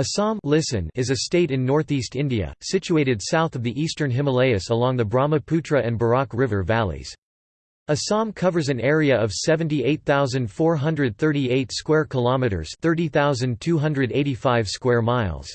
Assam listen is a state in northeast India, situated south of the eastern Himalayas along the Brahmaputra and Barak River valleys. Assam covers an area of 78,438 square kilometers, 30,285 square miles.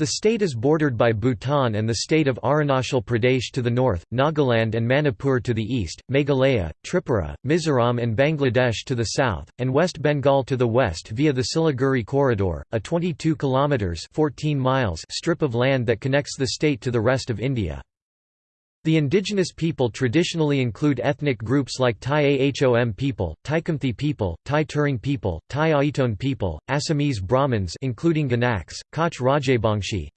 The state is bordered by Bhutan and the state of Arunachal Pradesh to the north, Nagaland and Manipur to the east, Meghalaya, Tripura, Mizoram and Bangladesh to the south, and West Bengal to the west via the Siliguri Corridor, a 22 kilometers 14 miles strip of land that connects the state to the rest of India. The indigenous people traditionally include ethnic groups like Tai Ahom people, Tai Khamti people, Tai Turung people, Tai Aiton people, Assamese Brahmins including Ganaks, Koch Rajabangshi,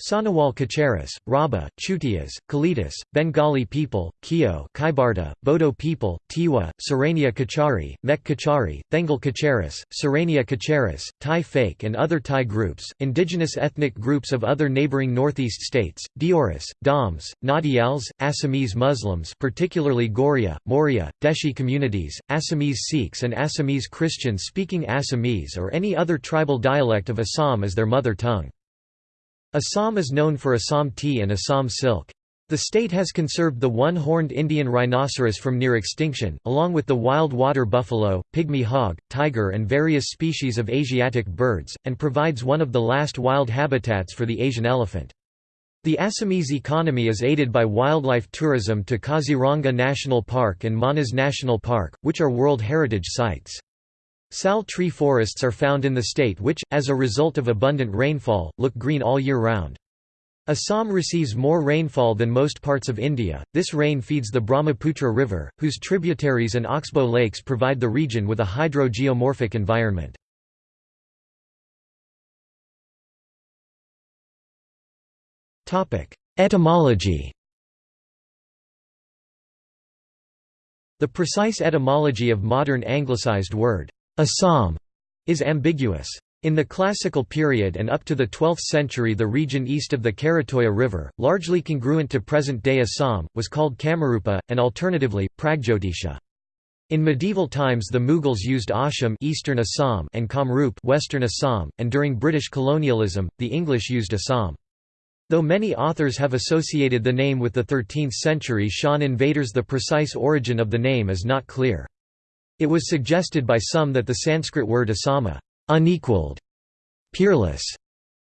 Sonowal Kacharis, Rabha, Chutias, Kalitas, Bengali people, Kio Kaibarta, Bodo people, Tiwa, Sarania Kachari, Mek Kachari, Thengal Kacharis, Sarania Kacharis, Tai Phake and other Tai groups, indigenous ethnic groups of other neighboring northeast states, Deoris, Doms, Nadials, Assamese Muslims particularly Goria, Moria, Deshi communities, Assamese Sikhs and Assamese Christians speaking Assamese or any other tribal dialect of Assam as their mother tongue. Assam is known for Assam tea and Assam silk. The state has conserved the one-horned Indian rhinoceros from near extinction, along with the wild water buffalo, pygmy hog, tiger and various species of Asiatic birds, and provides one of the last wild habitats for the Asian elephant. The Assamese economy is aided by wildlife tourism to Kaziranga National Park and Manas National Park, which are World Heritage Sites. Sal tree forests are found in the state which, as a result of abundant rainfall, look green all year round. Assam receives more rainfall than most parts of India. This rain feeds the Brahmaputra River, whose tributaries and oxbow lakes provide the region with a hydrogeomorphic environment. Etymology The precise etymology of modern anglicized word Assam is ambiguous. In the classical period and up to the 12th century the region east of the Karatoya River, largely congruent to present-day Assam, was called Kamarupa, and alternatively, Pragjyotisha. In medieval times the Mughals used Asham Eastern Assam and Kamrup Western Assam, and during British colonialism, the English used Assam. Though many authors have associated the name with the 13th century Shan invaders the precise origin of the name is not clear. It was suggested by some that the Sanskrit word asama unequaled, peerless,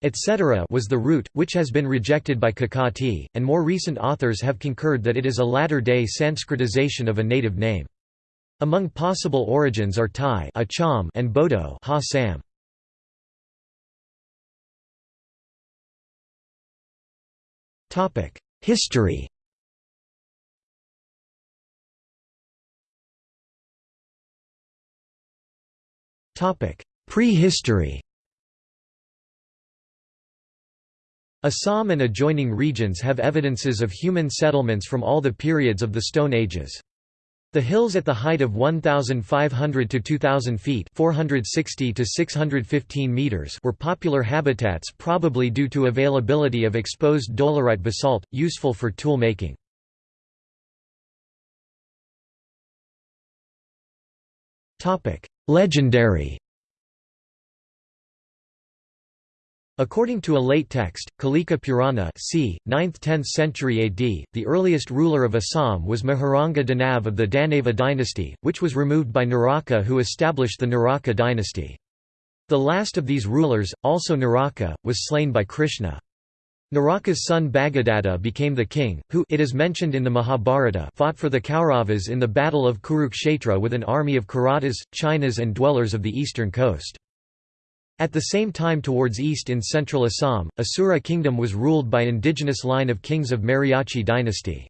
etc. was the root, which has been rejected by Kakati, and more recent authors have concurred that it is a latter-day Sanskritization of a native name. Among possible origins are Tai Acham and Bodo ha Sam. History Prehistory Assam and adjoining regions have evidences of human settlements from all the periods of the Stone Ages. The hills at the height of 1,500 to 2,000 feet 460 to 615 meters were popular habitats probably due to availability of exposed dolerite basalt, useful for tool making. Legendary According to a late text, Kalika Purana c. 9th–10th century AD, the earliest ruler of Assam was Maharanga Danav of the Danava dynasty, which was removed by Naraka who established the Naraka dynasty. The last of these rulers, also Naraka, was slain by Krishna. Naraka's son Bhagadatta became the king, who it is mentioned in the Mahabharata fought for the Kauravas in the Battle of Kurukshetra with an army of Kiratas, Chinas and dwellers of the eastern coast. At the same time towards east in central Assam, Asura kingdom was ruled by indigenous line of kings of Mariachi dynasty.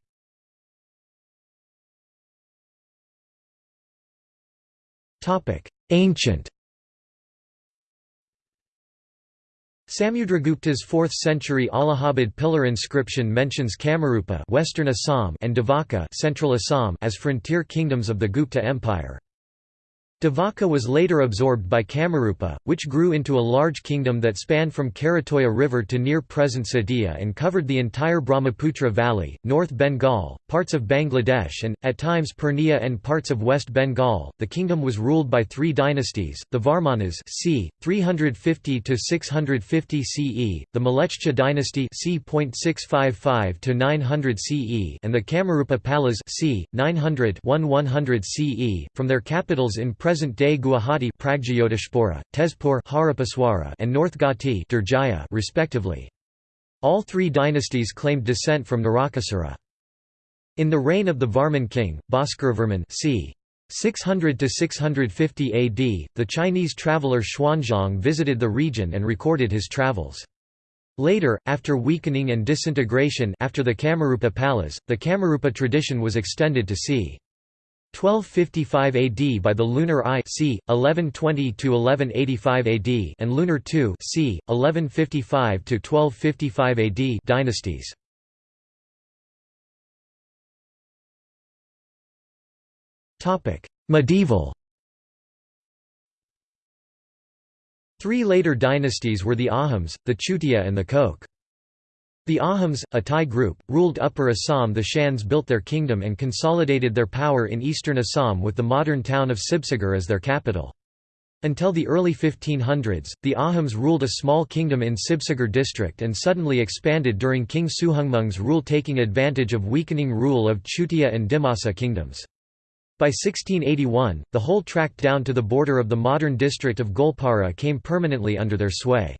Ancient Samudragupta's 4th century Allahabad pillar inscription mentions Kamarupa Western Assam and Devaka Central Assam as frontier kingdoms of the Gupta Empire. Devaka was later absorbed by Kamarupa, which grew into a large kingdom that spanned from Karatoya River to near present Sadiya and covered the entire Brahmaputra Valley, North Bengal, parts of Bangladesh and, at times Purnia and parts of West Bengal. The kingdom was ruled by three dynasties, the Varmanas c. 350–650 CE, the Malechcha dynasty c. 655–900 CE and the Kamarupa Palas c. 900–1100 CE, from their capitals in present-day Guwahati Tezpur and North Guwahati respectively. All three dynasties claimed descent from Narakasura. In the reign of the Varman king, Bhaskaravarman c. 600–650 AD, the Chinese traveller Xuanzang visited the region and recorded his travels. Later, after weakening and disintegration after the Kamarupa Palas, the Kamarupa tradition was extended to c. 1255 AD by the Lunar I c. 1120–1185 AD and Lunar II c. 1155–1255 AD dynasties. Topic: Medieval Three later dynasties were the Ahoms, the Chutia and the Koch. The Ahoms, a Tai group, ruled Upper Assam the Shans built their kingdom and consolidated their power in eastern Assam with the modern town of Sibsagar as their capital. Until the early 1500s, the Ahoms ruled a small kingdom in Sibsagar district and suddenly expanded during King Suhungmung's rule taking advantage of weakening rule of Chutia and Dimasa kingdoms. By 1681, the whole tract down to the border of the modern district of Goalpara came permanently under their sway.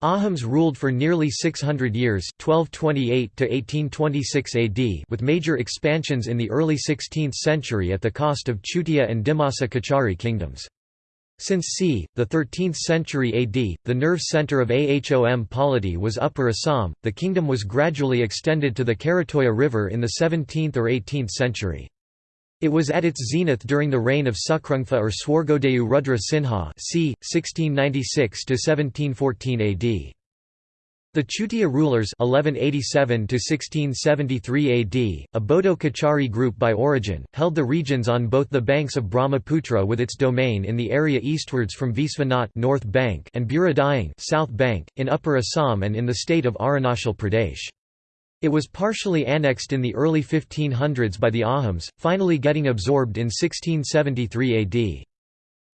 Ahoms ruled for nearly 600 years 1228 to 1826 AD with major expansions in the early 16th century at the cost of Chutia and Dimasa Kachari kingdoms. Since c. the 13th century AD, the nerve center of Ahom polity was Upper Assam, the kingdom was gradually extended to the Karatoya River in the 17th or 18th century. It was at its zenith during the reign of Sukrungfa or Swargodayu Rudra Sinha c. 1696–1714 AD. The Chutia rulers 1187 AD, a Bodo Kachari group by origin, held the regions on both the banks of Brahmaputra with its domain in the area eastwards from Visvanath North Bank and Buradayang South Bank, in Upper Assam and in the state of Arunachal Pradesh. It was partially annexed in the early 1500s by the Ahoms, finally getting absorbed in 1673 AD.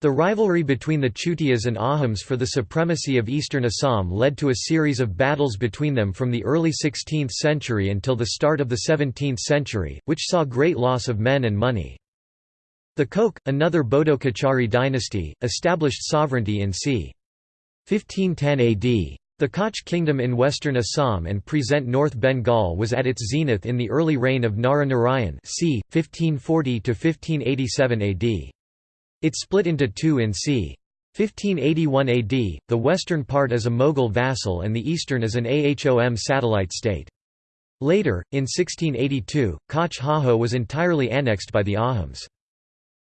The rivalry between the Chutias and Ahoms for the supremacy of eastern Assam led to a series of battles between them from the early 16th century until the start of the 17th century, which saw great loss of men and money. The Koch, another Bodo Kachari dynasty, established sovereignty in c. 1510 AD. The Koch kingdom in western Assam and present North Bengal was at its zenith in the early reign of Nara Narayan c. 1540–1587 AD. It split into two in c. 1581 AD, the western part as a Mughal vassal and the eastern as an Ahom satellite state. Later, in 1682, Koch Hajo was entirely annexed by the Ahoms.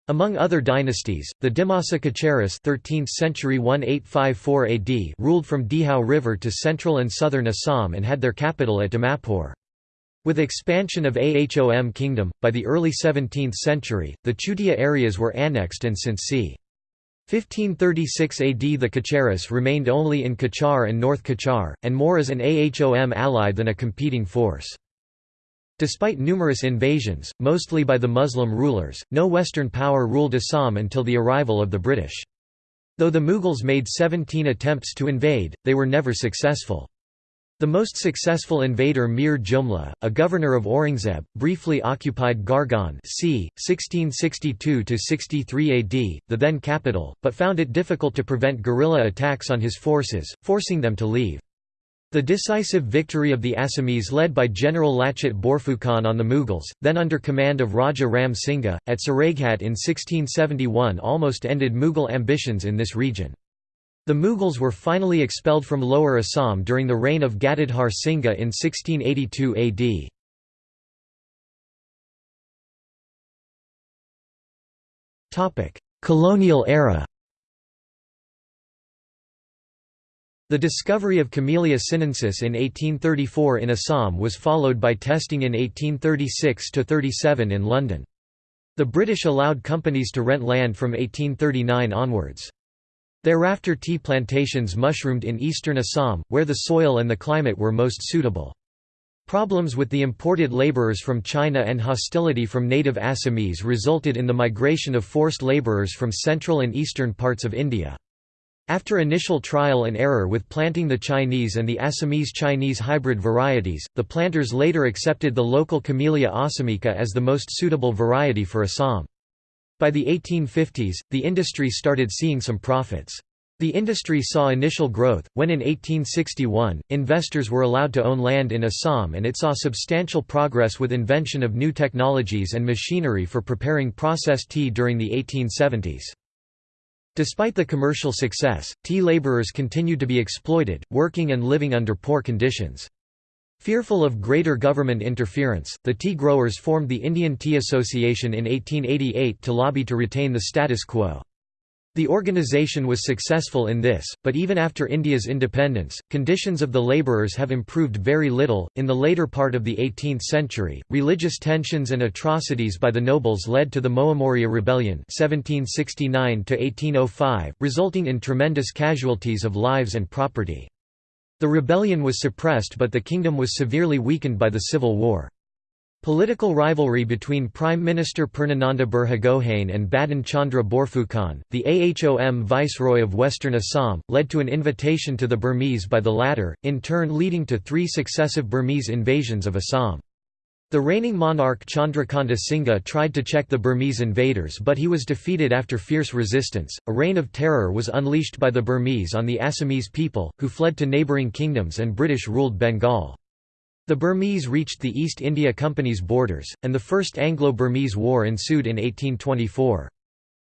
Among other dynasties, the Dimasa Kacharis 13th century 1854 AD ruled from Dihau River to central and southern Assam and had their capital at Dimapur. With expansion of Ahom kingdom, by the early 17th century, the Chutia areas were annexed and since c. 1536 AD the Kacharis remained only in Cachar and North Cachar, and more as an Ahom ally than a competing force. Despite numerous invasions, mostly by the Muslim rulers, no Western power ruled Assam until the arrival of the British. Though the Mughals made 17 attempts to invade, they were never successful. The most successful invader Mir Jumla, a governor of Aurangzeb, briefly occupied Garhgaon c. 1662–63 AD, the then capital, but found it difficult to prevent guerrilla attacks on his forces, forcing them to leave. The decisive victory of the Assamese led by General Lachit Borphukan on the Mughals, then under command of Raja Ram Singha, at Saraighat in 1671 almost ended Mughal ambitions in this region. The Mughals were finally expelled from Lower Assam during the reign of Gadadhar Singha in 1682 AD. Colonial era The discovery of Camellia sinensis in 1834 in Assam was followed by testing in 1836–37 in London. The British allowed companies to rent land from 1839 onwards. Thereafter tea plantations mushroomed in eastern Assam, where the soil and the climate were most suitable. Problems with the imported labourers from China and hostility from native Assamese resulted in the migration of forced labourers from central and eastern parts of India. After initial trial and error with planting the Chinese and the Assamese Chinese hybrid varieties, the planters later accepted the local Camellia assamica as the most suitable variety for Assam. By the 1850s, the industry started seeing some profits. The industry saw initial growth, when in 1861, investors were allowed to own land in Assam and it saw substantial progress with invention of new technologies and machinery for preparing processed tea during the 1870s. Despite the commercial success, tea labourers continued to be exploited, working and living under poor conditions. Fearful of greater government interference, the tea growers formed the Indian Tea Association in 1888 to lobby to retain the status quo. The organization was successful in this, but even after India's independence, conditions of the labourers have improved very little. In the later part of the 18th century, religious tensions and atrocities by the nobles led to the Moamoria Rebellion (1769–1805), resulting in tremendous casualties of lives and property. The rebellion was suppressed but the kingdom was severely weakened by the civil war. Political rivalry between Prime Minister Purnananda Burhagohain and Badan Chandra Borphukan, the Ahom viceroy of Western Assam, led to an invitation to the Burmese by the latter, in turn leading to three successive Burmese invasions of Assam. The reigning monarch Chandrakanta Singha tried to check the Burmese invaders but he was defeated after fierce resistance. A reign of terror was unleashed by the Burmese on the Assamese people, who fled to neighbouring kingdoms and British ruled Bengal. The Burmese reached the East India Company's borders, and the First Anglo-Burmese War ensued in 1824.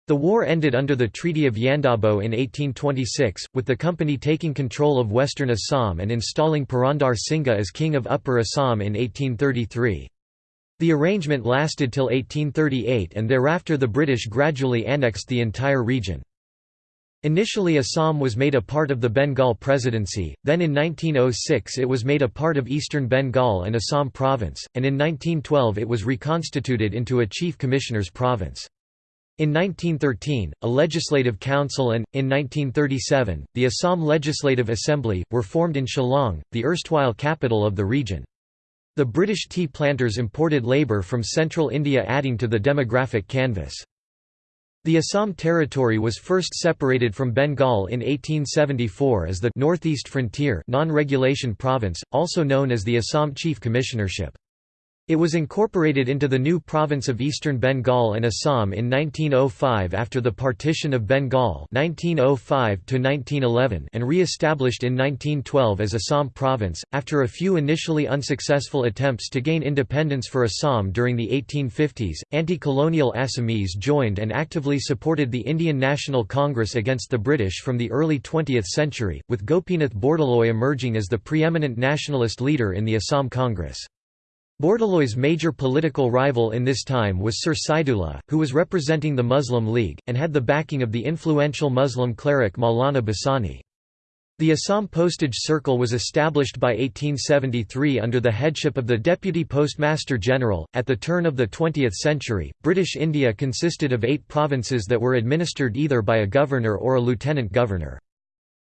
The war ended under the Treaty of Yandabo in 1826, with the company taking control of western Assam and installing Purandar Singha as king of Upper Assam in 1833. The arrangement lasted till 1838 and thereafter the British gradually annexed the entire region. Initially Assam was made a part of the Bengal Presidency, then in 1906 it was made a part of eastern Bengal and Assam Province, and in 1912 it was reconstituted into a Chief Commissioner's province. In 1913, a legislative council and, in 1937, the Assam Legislative Assembly, were formed in Shillong, the erstwhile capital of the region. The British tea planters imported labour from central India adding to the demographic canvas. The Assam territory was first separated from Bengal in 1874 as the Northeast Frontier non-regulation province, also known as the Assam Chief Commissionership. It was incorporated into the new province of Eastern Bengal and Assam in 1905 after the partition of Bengal 1905 and re-established in 1912 as Assam province. After a few initially unsuccessful attempts to gain independence for Assam during the 1850s, anti-colonial Assamese joined and actively supported the Indian National Congress against the British from the early 20th century, with Gopinath Bordoloi emerging as the preeminent nationalist leader in the Assam Congress. Bordoloi's major political rival in this time was Sir Saidullah, who was representing the Muslim League, and had the backing of the influential Muslim cleric Maulana Bhasani. The Assam Postage Circle was established by 1873 under the headship of the Deputy Postmaster General. At the turn of the 20th century, British India consisted of eight provinces that were administered either by a governor or a lieutenant governor.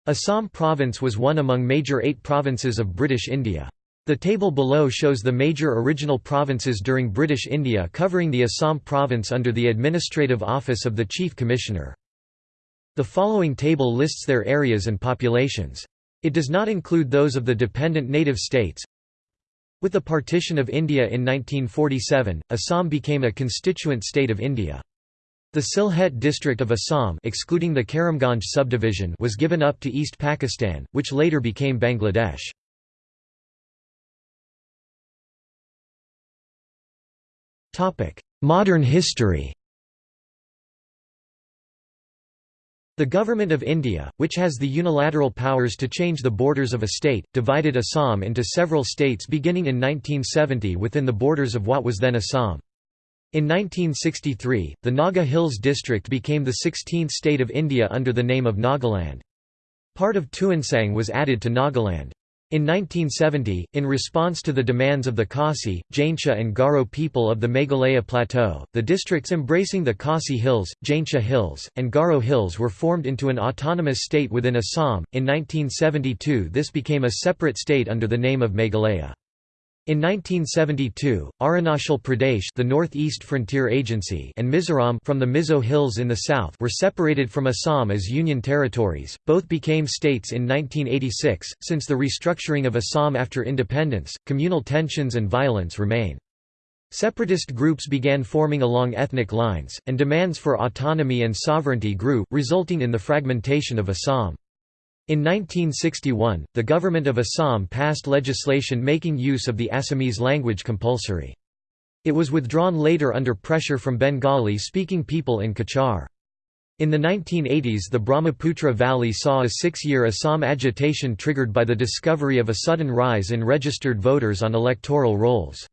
Assam province was one among major eight provinces of British India. The table below shows the major original provinces during British India covering the Assam province under the administrative office of the Chief Commissioner. The following table lists their areas and populations. It does not include those of the dependent native states. With the partition of India in 1947, Assam became a constituent state of India. The Sylhet district of Assam excluding the Karimganj subdivision was given up to East Pakistan, which later became Bangladesh. Modern history The Government of India, which has the unilateral powers to change the borders of a state, divided Assam into several states beginning in 1970 within the borders of what was then Assam. In 1963, the Naga Hills district became the 16th state of India under the name of Nagaland. Part of Tuensang was added to Nagaland. In 1970, in response to the demands of the Khasi, Jaintia and Garo people of the Meghalaya Plateau, the districts embracing the Khasi Hills, Jaintia Hills, and Garo Hills were formed into an autonomous state within Assam. In 1972, this became a separate state under the name of Meghalaya. In 1972, Arunachal Pradesh the Northeast Frontier Agency and Mizoram from the Mizo Hills in the south were separated from Assam as union territories, both became states in 1986. Since the restructuring of Assam after independence, communal tensions and violence remain. Separatist groups began forming along ethnic lines, and demands for autonomy and sovereignty grew, resulting in the fragmentation of Assam. In 1961, the government of Assam passed legislation making use of the Assamese language compulsory. It was withdrawn later under pressure from Bengali-speaking people in Cachar. In the 1980s the Brahmaputra Valley saw a six-year Assam agitation triggered by the discovery of a sudden rise in registered voters on electoral rolls.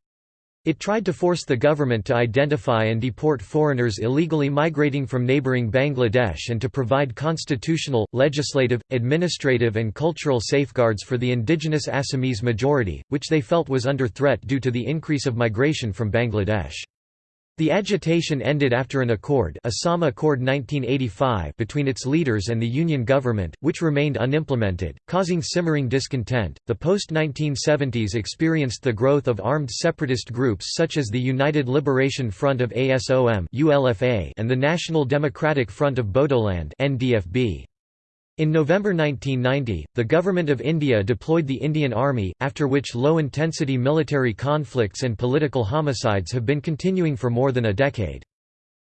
It tried to force the government to identify and deport foreigners illegally migrating from neighbouring Bangladesh and to provide constitutional, legislative, administrative and cultural safeguards for the indigenous Assamese majority, which they felt was under threat due to the increase of migration from Bangladesh. The agitation ended after an accord, Assam Accord 1985 between its leaders and the Union government, which remained unimplemented, causing simmering discontent. The post-1970s experienced the growth of armed separatist groups such as the United Liberation Front of ASOM (ULFA) and the National Democratic Front of Bodoland (NDFB). In November 1990, the Government of India deployed the Indian Army, after which low-intensity military conflicts and political homicides have been continuing for more than a decade.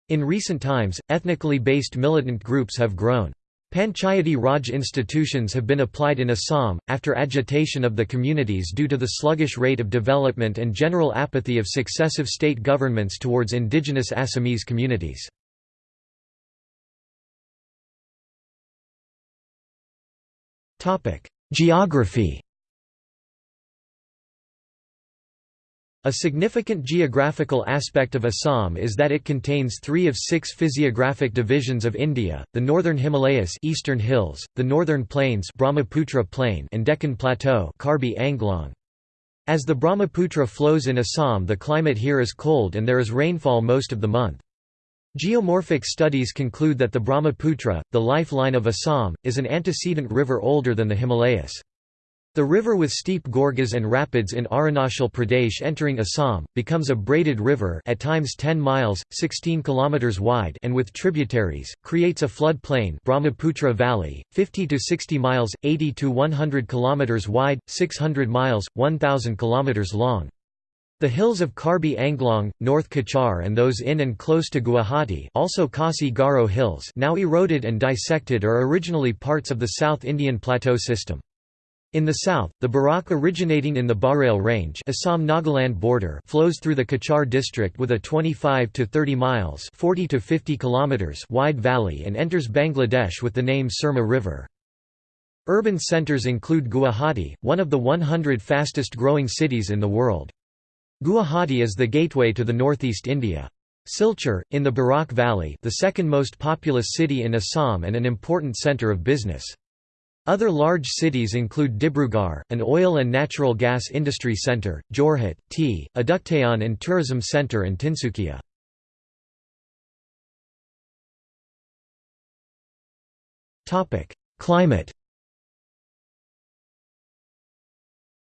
In recent times, ethnically based militant groups have grown. Panchayati Raj institutions have been applied in Assam, after agitation of the communities due to the sluggish rate of development and general apathy of successive state governments towards indigenous Assamese communities. Geography A significant geographical aspect of Assam is that it contains three of six physiographic divisions of India, the Northern Himalayas Eastern Hills, the Northern Plains Brahmaputra Plain and Deccan Plateau Karbi Anglong. As the Brahmaputra flows in Assam the climate here is cold and there is rainfall most of the month. Geomorphic studies conclude that the Brahmaputra, the lifeline of Assam, is an antecedent river older than the Himalayas. The river with steep gorges and rapids in Arunachal Pradesh entering Assam, becomes a braided river at times 10 miles, 16 km wide and with tributaries, creates a flood plain Brahmaputra Valley, 50 to 60 miles, 80 to 100 km wide, 600 miles, 1,000 km long. The hills of Karbi Anglong, North Cachar and those in and close to Guwahati also Khasi Garo Hills now eroded and dissected are originally parts of the South Indian Plateau system. In the south, the Barak originating in the Barail Range Assam-Nagaland border flows through the Cachar district with a 25 to 30 miles 40 to 50 kilometers wide valley and enters Bangladesh with the name Surma River. Urban centers include Guwahati, one of the 100 fastest growing cities in the world. Guwahati is the gateway to the northeast India. Silchar, in the Barak Valley the second most populous city in Assam and an important centre of business. Other large cities include Dibrugarh, an oil and natural gas industry centre, Jorhat, tea, Aduktayan and tourism centre and Tinsukia. Climate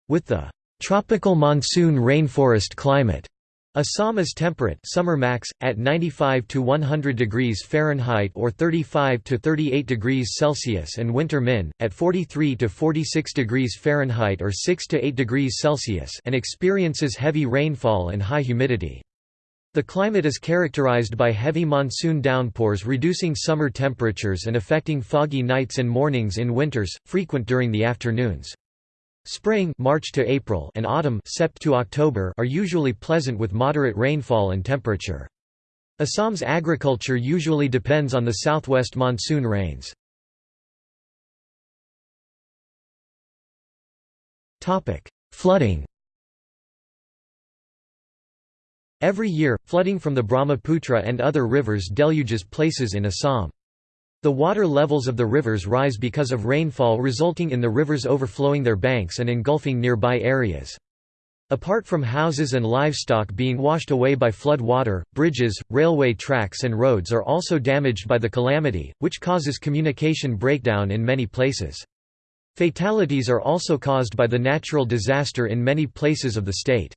With the Tropical monsoon rainforest climate. Assam is temperate summer max, at 95 to 100 degrees Fahrenheit or 35 to 38 degrees Celsius and winter min, at 43 to 46 degrees Fahrenheit or 6 to 8 degrees Celsius and experiences heavy rainfall and high humidity. The climate is characterized by heavy monsoon downpours reducing summer temperatures and affecting foggy nights and mornings in winters, frequent during the afternoons. Spring March to April and autumn Sept to October are usually pleasant with moderate rainfall and temperature. Assam's agriculture usually depends on the southwest monsoon rains. Flooding Every year, flooding from the Brahmaputra and other rivers deluges places in Assam. The water levels of the rivers rise because of rainfall resulting in the rivers overflowing their banks and engulfing nearby areas. Apart from houses and livestock being washed away by flood water, bridges, railway tracks and roads are also damaged by the calamity, which causes communication breakdown in many places. Fatalities are also caused by the natural disaster in many places of the state.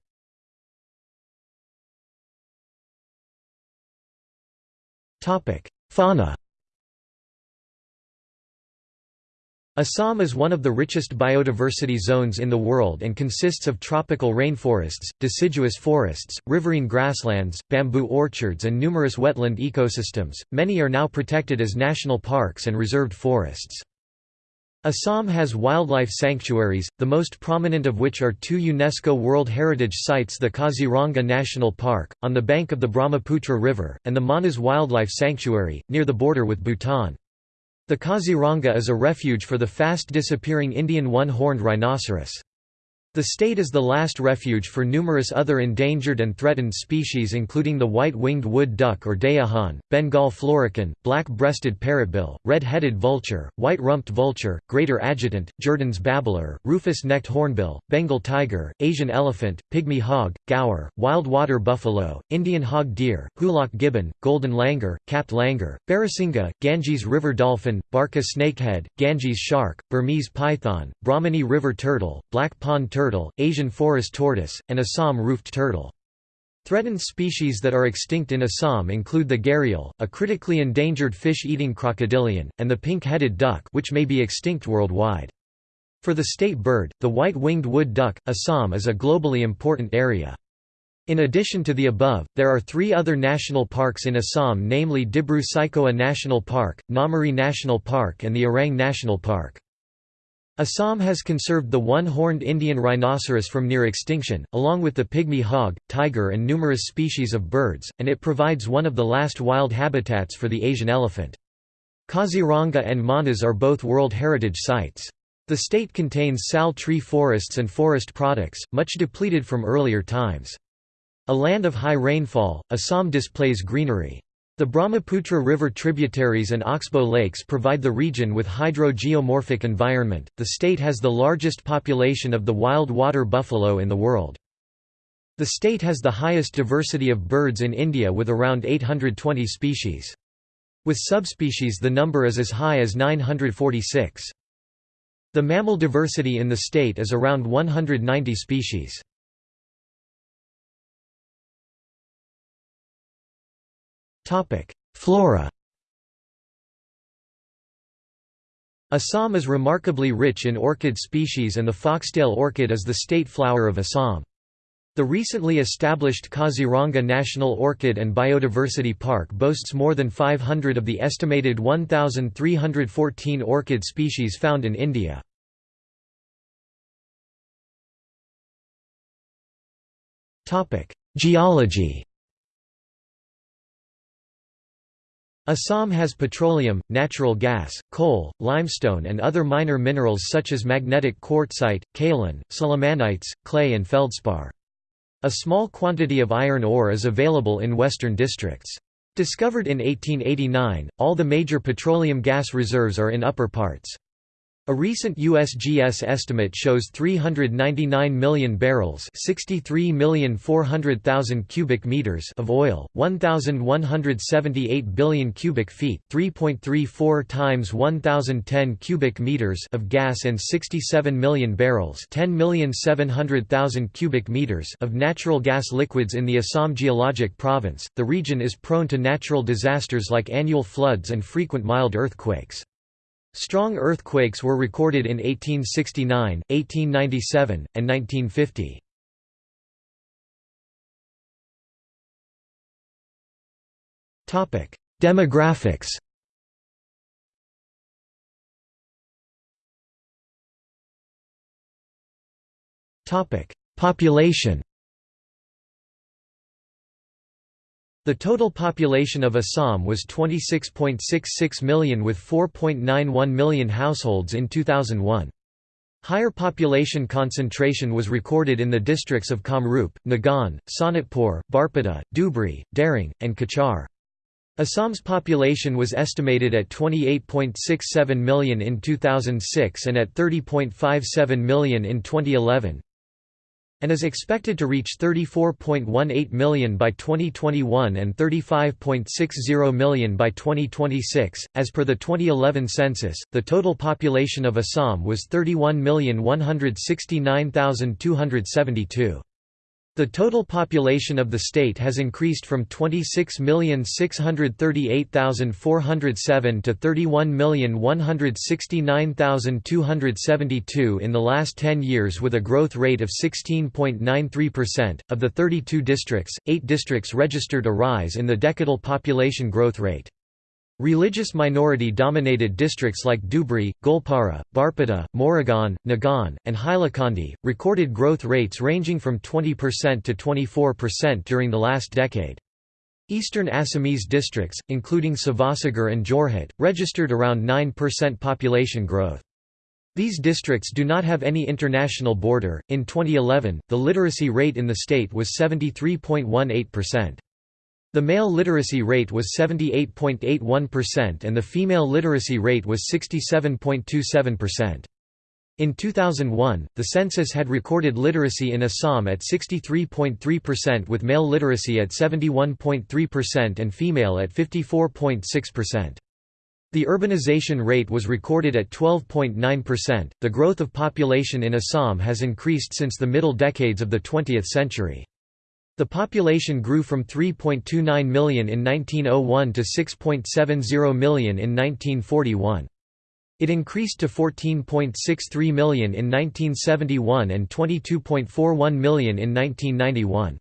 Fauna Assam is one of the richest biodiversity zones in the world and consists of tropical rainforests, deciduous forests, riverine grasslands, bamboo orchards and numerous wetland ecosystems. Many are now protected as national parks and reserved forests. Assam has wildlife sanctuaries, the most prominent of which are two UNESCO World Heritage Sites the Kaziranga National Park, on the bank of the Brahmaputra River, and the Manas Wildlife Sanctuary, near the border with Bhutan. The Kaziranga is a refuge for the fast-disappearing Indian one-horned rhinoceros. The state is the last refuge for numerous other endangered and threatened species including the white-winged wood duck or dayahan, Bengal florican, black-breasted parrotbill, red-headed vulture, white-rumped vulture, greater adjutant, Jerdon's babbler, rufous-necked hornbill, Bengal tiger, Asian elephant, pygmy hog, gaur, wild water buffalo, Indian hog deer, hoolock gibbon, golden langur, capped langur, barasingha, Ganges river dolphin, Barca snakehead, Ganges shark, Burmese python, Brahmani river turtle, black pond turtle turtle, Asian forest tortoise, and Assam roofed turtle. Threatened species that are extinct in Assam include the gharial, a critically endangered fish-eating crocodilian, and the pink-headed duck which may be extinct worldwide. For the state bird, the white-winged wood duck, Assam is a globally important area. In addition to the above, there are three other national parks in Assam namely Dibru-Saikhowa National Park, Nameri National Park and the Orang National Park. Assam has conserved the one-horned Indian rhinoceros from near extinction, along with the pygmy hog, tiger and numerous species of birds, and it provides one of the last wild habitats for the Asian elephant. Kaziranga and Manas are both World Heritage Sites. The state contains sal tree forests and forest products, much depleted from earlier times. A land of high rainfall, Assam displays greenery. The Brahmaputra River tributaries and Oxbow lakes provide the region with hydro-geomorphic environment. The state has the largest population of the wild water buffalo in the world. The state has the highest diversity of birds in India with around 820 species. With subspecies the number is as high as 946. The mammal diversity in the state is around 190 species. Flora Assam is remarkably rich in orchid species and the foxtail orchid is the state flower of Assam. The recently established Kaziranga National Orchid and Biodiversity Park boasts more than 500 of the estimated 1,314 orchid species found in India. Geology Assam has petroleum, natural gas, coal, limestone and other minor minerals such as magnetic quartzite, kaolin, sillimanites, clay and feldspar. A small quantity of iron ore is available in western districts. Discovered in 1889, all the major petroleum gas reserves are in upper parts. A recent USGS estimate shows 399 million barrels, 63,400,000 cubic meters of oil, 1178 billion cubic feet, 3.34 times 1010 cubic meters of gas and 67 million barrels, 10,700,000 cubic meters of natural gas liquids in the Assam geologic province. The region is prone to natural disasters like annual floods and frequent mild earthquakes. Strong earthquakes were recorded in 1869, 1897, and 1950. Demographics Population The total population of Assam was 26.66 million with 4.91 million households in 2001. Higher population concentration was recorded in the districts of Kamrup, Nagaon, Sonitpur, Barpeta, Dhubri, Darrang, and Cachar. Assam's population was estimated at 28.67 million in 2006 and at 30.57 million in 2011 and is expected to reach 34.18 million by 2021 and 35.60 million by 2026. As per the 2011 census, the total population of Assam was 31,169,272. The total population of the state has increased from 26,638,407 to 31,169,272 in the last 10 years with a growth rate of 16.93%. Of the 32 districts, 8 districts registered a rise in the decadal population growth rate. Religious minority-dominated districts like Dhubri, Goalpara, Barpeta, Morigaon, Nagaon, and Hailakandi, recorded growth rates ranging from 20% to 24% during the last decade. Eastern Assamese districts, including Sivasagar and Jorhat, registered around 9% population growth. These districts do not have any international border. In 2011, the literacy rate in the state was 73.18%. The male literacy rate was 78.81% and the female literacy rate was 67.27%. In 2001, the census had recorded literacy in Assam at 63.3% with male literacy at 71.3% and female at 54.6%. The urbanization rate was recorded at 12.9%. The growth of population in Assam has increased since the middle decades of the 20th century. The population grew from 3.29 million in 1901 to 6.70 million in 1941. It increased to 14.63 million in 1971 and 22.41 million in 1991.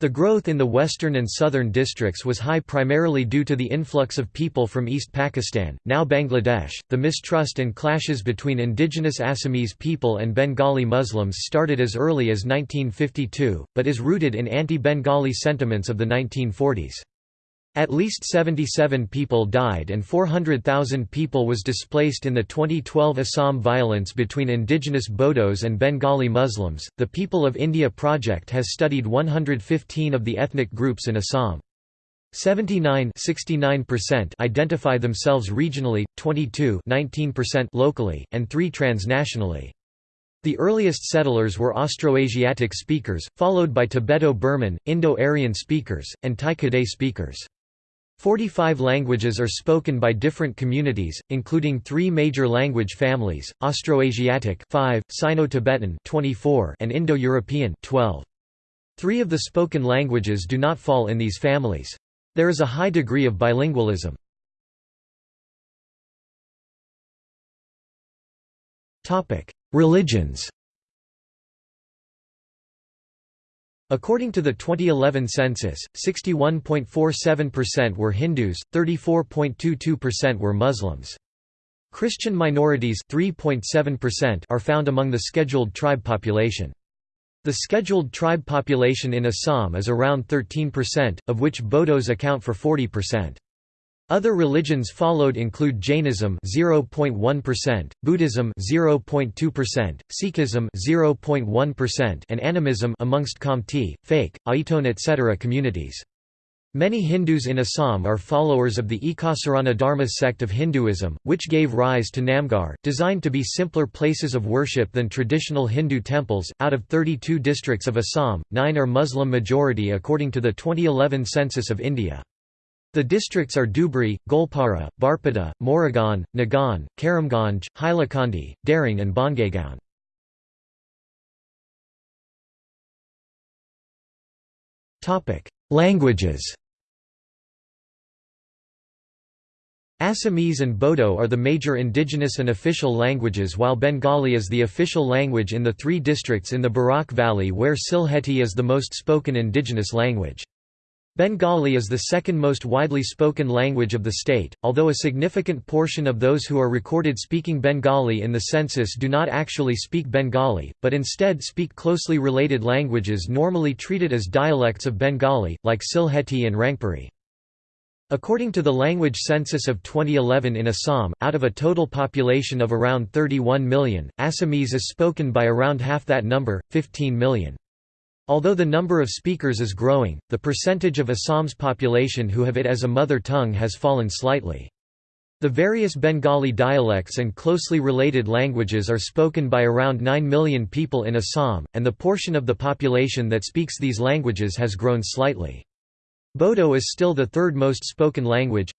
The growth in the western and southern districts was high primarily due to the influx of people from East Pakistan, now Bangladesh. The mistrust and clashes between indigenous Assamese people and Bengali Muslims started as early as 1952, but is rooted in anti Bengali sentiments of the 1940s. At least 77 people died and 400,000 people was displaced in the 2012 Assam violence between indigenous Bodos and Bengali Muslims. The People of India project has studied 115 of the ethnic groups in Assam. 79 identify themselves regionally, 22 locally, and 3 transnationally. The earliest settlers were Austroasiatic speakers, followed by Tibeto-Burman, Indo-Aryan speakers, and Tai-Kadai speakers. 45 languages are spoken by different communities, including three major language families, Austroasiatic 5, Sino-Tibetan 24, and Indo-European 12. Three of the spoken languages do not fall in these families. There is a high degree of bilingualism. Religions According to the 2011 census, 61.47% were Hindus, 34.22% were Muslims. Christian minorities 3.7% are found among the scheduled tribe population. The scheduled tribe population in Assam is around 13%, of which Bodos account for 40%. Other religions followed include Jainism 0.1%, Buddhism 0.2%, Sikhism 0.1% and animism amongst Khamti, Phake, Aiton etc. communities. Many Hindus in Assam are followers of the Ekasarana Dharma sect of Hinduism, which gave rise to Namghar, designed to be simpler places of worship than traditional Hindu temples. Out of 32 districts of Assam, 9 are Muslim majority according to the 2011 census of India. The districts are Dhubri, Goalpara, Barpeta, Morigaon, Nagaon, Karimganj, Hailakandi, Darrang and Bongaigaon. Languages Assamese and Bodo are the major indigenous and official languages while Bengali is the official language in the three districts in the Barak Valley where Sylheti is the most spoken indigenous language. Bengali is the second most widely spoken language of the state, although a significant portion of those who are recorded speaking Bengali in the census do not actually speak Bengali, but instead speak closely related languages normally treated as dialects of Bengali, like Sylheti and Rangpuri. According to the language census of 2011 in Assam, out of a total population of around 31 million, Assamese is spoken by around half that number, 15 million. Although the number of speakers is growing, the percentage of Assam's population who have it as a mother tongue has fallen slightly. The various Bengali dialects and closely related languages are spoken by around 9 million people in Assam, and the portion of the population that speaks these languages has grown slightly. Bodo is still the third most spoken language,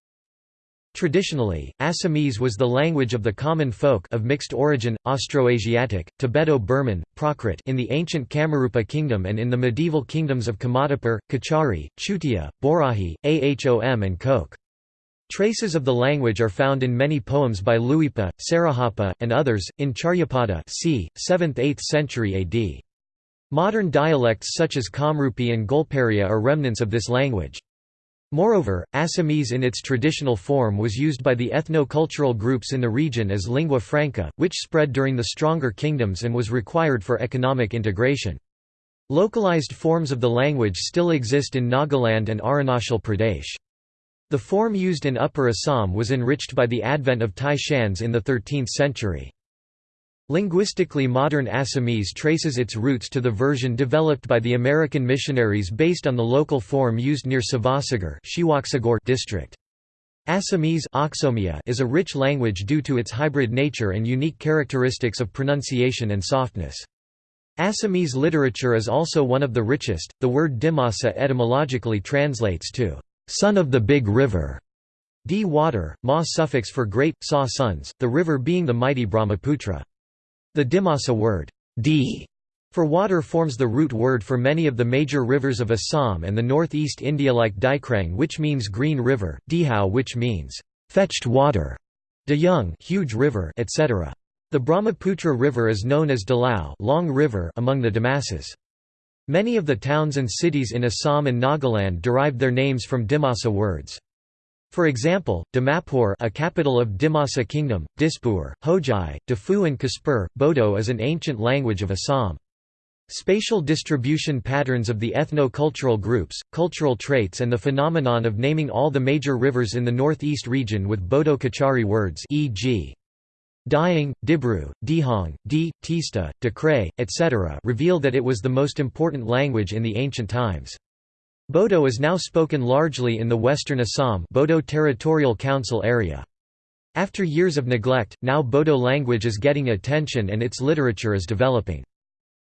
Traditionally, Assamese was the language of the common folk of mixed origin, Austroasiatic, Tibeto-Burman, Prakrit in the ancient Kamarupa kingdom and in the medieval kingdoms of Kamatapur, Kachari, Chutia, Borahi, Ahom and Koch. Traces of the language are found in many poems by Luipa, Sarahapa, and others, in Charyapada c. 7th–8th century AD. Modern dialects such as Kamrupi and Golparia are remnants of this language. Moreover, Assamese in its traditional form was used by the ethno-cultural groups in the region as lingua franca, which spread during the stronger kingdoms and was required for economic integration. Localized forms of the language still exist in Nagaland and Arunachal Pradesh. The form used in Upper Assam was enriched by the advent of Tai Shans in the 13th century. Linguistically modern Assamese traces its roots to the version developed by the American missionaries based on the local form used near Sivasagar district. Assamese is a rich language due to its hybrid nature and unique characteristics of pronunciation and softness. Assamese literature is also one of the richest. The word Dimasa etymologically translates to son of the big river. D water, ma suffix for great, sa sons, the river being the mighty Brahmaputra. The Dimasa word, d for water forms the root word for many of the major rivers of Assam and the northeast India like Daikrang which means green river, Dihau which means fetched water, Dayung huge river, etc. The Brahmaputra River is known as Dalau long river among the Dimasas. Many of the towns and cities in Assam and Nagaland derived their names from Dimasa words. For example, Dimapur a capital of Dimasa Kingdom, Dispur, Hojai, Dafu and Kaspur, Bodo is an ancient language of Assam. Spatial distribution patterns of the ethno-cultural groups, cultural traits and the phenomenon of naming all the major rivers in the northeast region with Bodo-Kachari words e.g. Dying, Dibru, Dihong, Di, Tista, Dekray, etc. reveal that it was the most important language in the ancient times. Bodo is now spoken largely in the western Assam Bodo Territorial Council area. After years of neglect, now Bodo language is getting attention and its literature is developing.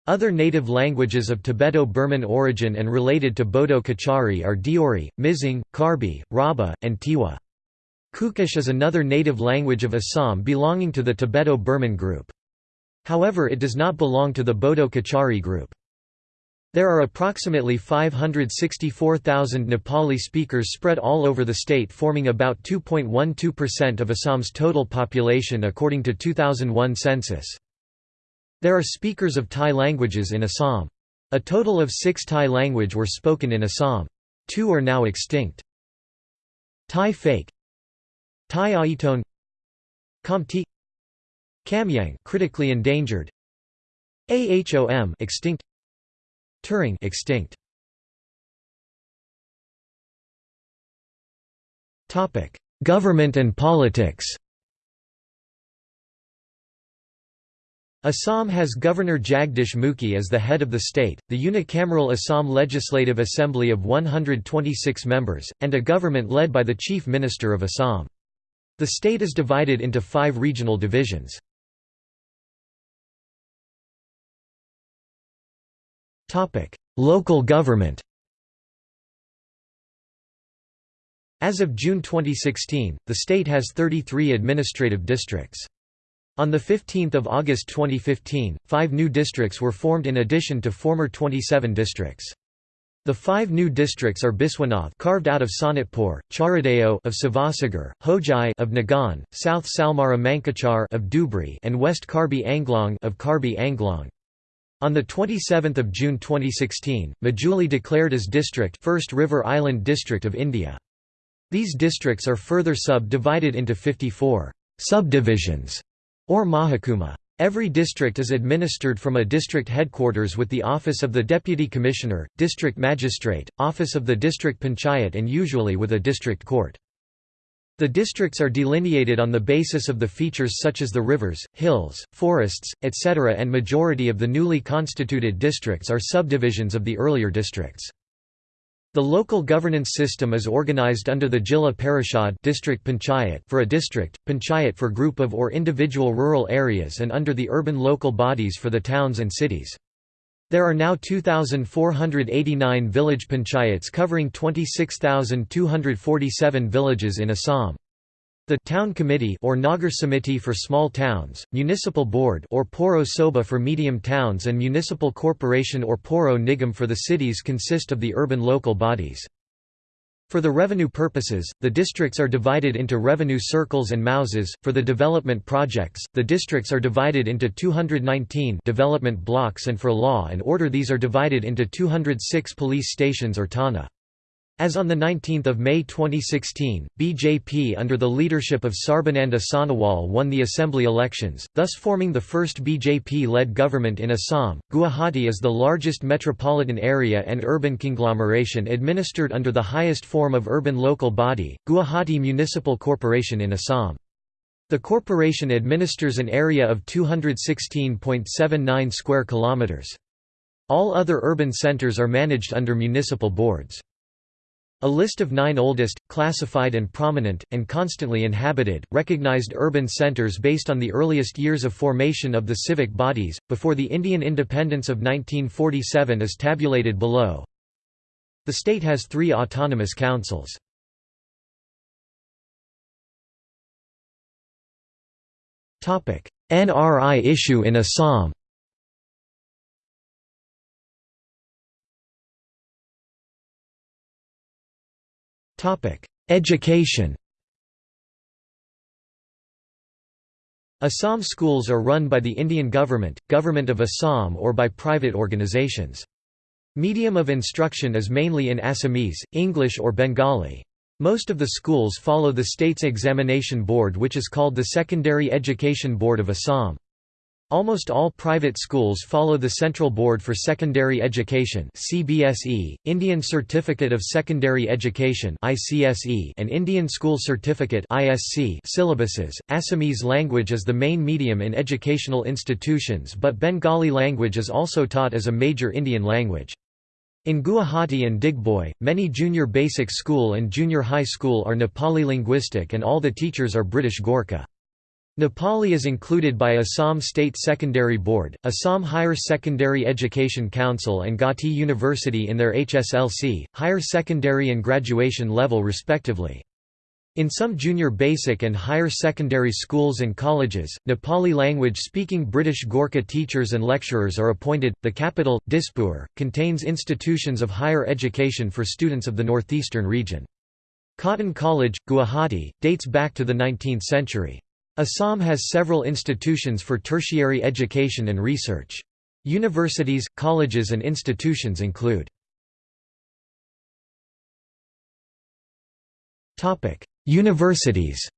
Other native languages of Tibeto-Burman origin and related to Bodo Kachari are Deori, Mizing, Karbi, Rabha, and Tiwa. Kukish is another native language of Assam belonging to the Tibeto-Burman group. However it does not belong to the Bodo Kachari group. There are approximately 564,000 Nepali speakers spread all over the state forming about 2.12% of Assam's total population according to 2001 census. There are speakers of Tai languages in Assam. A total of six Tai language were spoken in Assam. Two are now extinct. Tai Phake Tai Aiton Khamti Kamyang critically endangered Ahom extinct Turung extinct. Topic: Government and politics. Assam has Governor Jagdish Mukhi as the head of the state, the unicameral Assam Legislative Assembly of 126 members, and a government led by the Chief Minister of Assam. The state is divided into five regional divisions. Local government As of June 2016, the state has 33 administrative districts. On 15 August 2015, five new districts were formed in addition to former 27 districts. The five new districts are Biswanath carved out of Sonitpur, Charaideo of Sivasagar, Hojai of Nagaon, South Salmara Mankachar of Dhubri and West Karbi Anglong of Karbi Anglong. On 27 June 2016, Majuli declared as district First River Island District of India. These districts are further sub-divided into 54 subdivisions or mahakuma. Every district is administered from a district headquarters with the office of the Deputy Commissioner, District Magistrate, office of the District Panchayat and usually with a district court. The districts are delineated on the basis of the features such as the rivers, hills, forests, etc. and majority of the newly constituted districts are subdivisions of the earlier districts. The local governance system is organized under the Jilla Parishad district panchayat for a district, panchayat for group of or individual rural areas and under the urban local bodies for the towns and cities. There are now 2,489 village panchayats covering 26,247 villages in Assam. The Town Committee or Nagar Samiti for small towns, Municipal Board or Poro Soba for medium towns and Municipal Corporation or Poro Nigam for the cities consist of the urban local bodies. For the revenue purposes, the districts are divided into revenue circles and mouzas. For the development projects, the districts are divided into 219 development blocks and for law and order these are divided into 206 police stations or Thana. As on 19 May 2016, BJP under the leadership of Sarbananda Sonowal won the assembly elections, thus forming the first BJP-led government in Assam. Guwahati is the largest metropolitan area and urban conglomeration administered under the highest form of urban local body, Guwahati Municipal Corporation in Assam. The corporation administers an area of 216.79 square kilometers. All other urban centers are managed under municipal boards. A list of nine oldest, classified and prominent, and constantly inhabited, recognized urban centers based on the earliest years of formation of the civic bodies, before the Indian independence of 1947 is tabulated below. The state has three autonomous councils. Topic NRI issue in Assam Education Assam schools are run by the Indian government, Government of Assam or by private organizations. Medium of instruction is mainly in Assamese, English or Bengali. Most of the schools follow the state's examination board which is called the Secondary Education Board of Assam. Almost all private schools follow the Central Board for Secondary Education (CBSE), Indian Certificate of Secondary Education (ICSE), and Indian School Certificate (ISC) syllabuses. Assamese language is the main medium in educational institutions, but Bengali language is also taught as a major Indian language. In Guwahati and Digboi, many junior basic school and junior high school are Nepali linguistic and all the teachers are British Gorkha. Nepali is included by Assam State Secondary Board, Assam Higher Secondary Education Council and Gauhati University in their HSLC, higher secondary and graduation level respectively. In some junior basic and higher secondary schools and colleges, Nepali language speaking British Gorkha teachers and lecturers are appointed. The capital, Dispur, contains institutions of higher education for students of the northeastern region. Cotton College, Guwahati, dates back to the 19th century. Assam has several institutions for tertiary education and research. Universities, colleges and institutions include Universities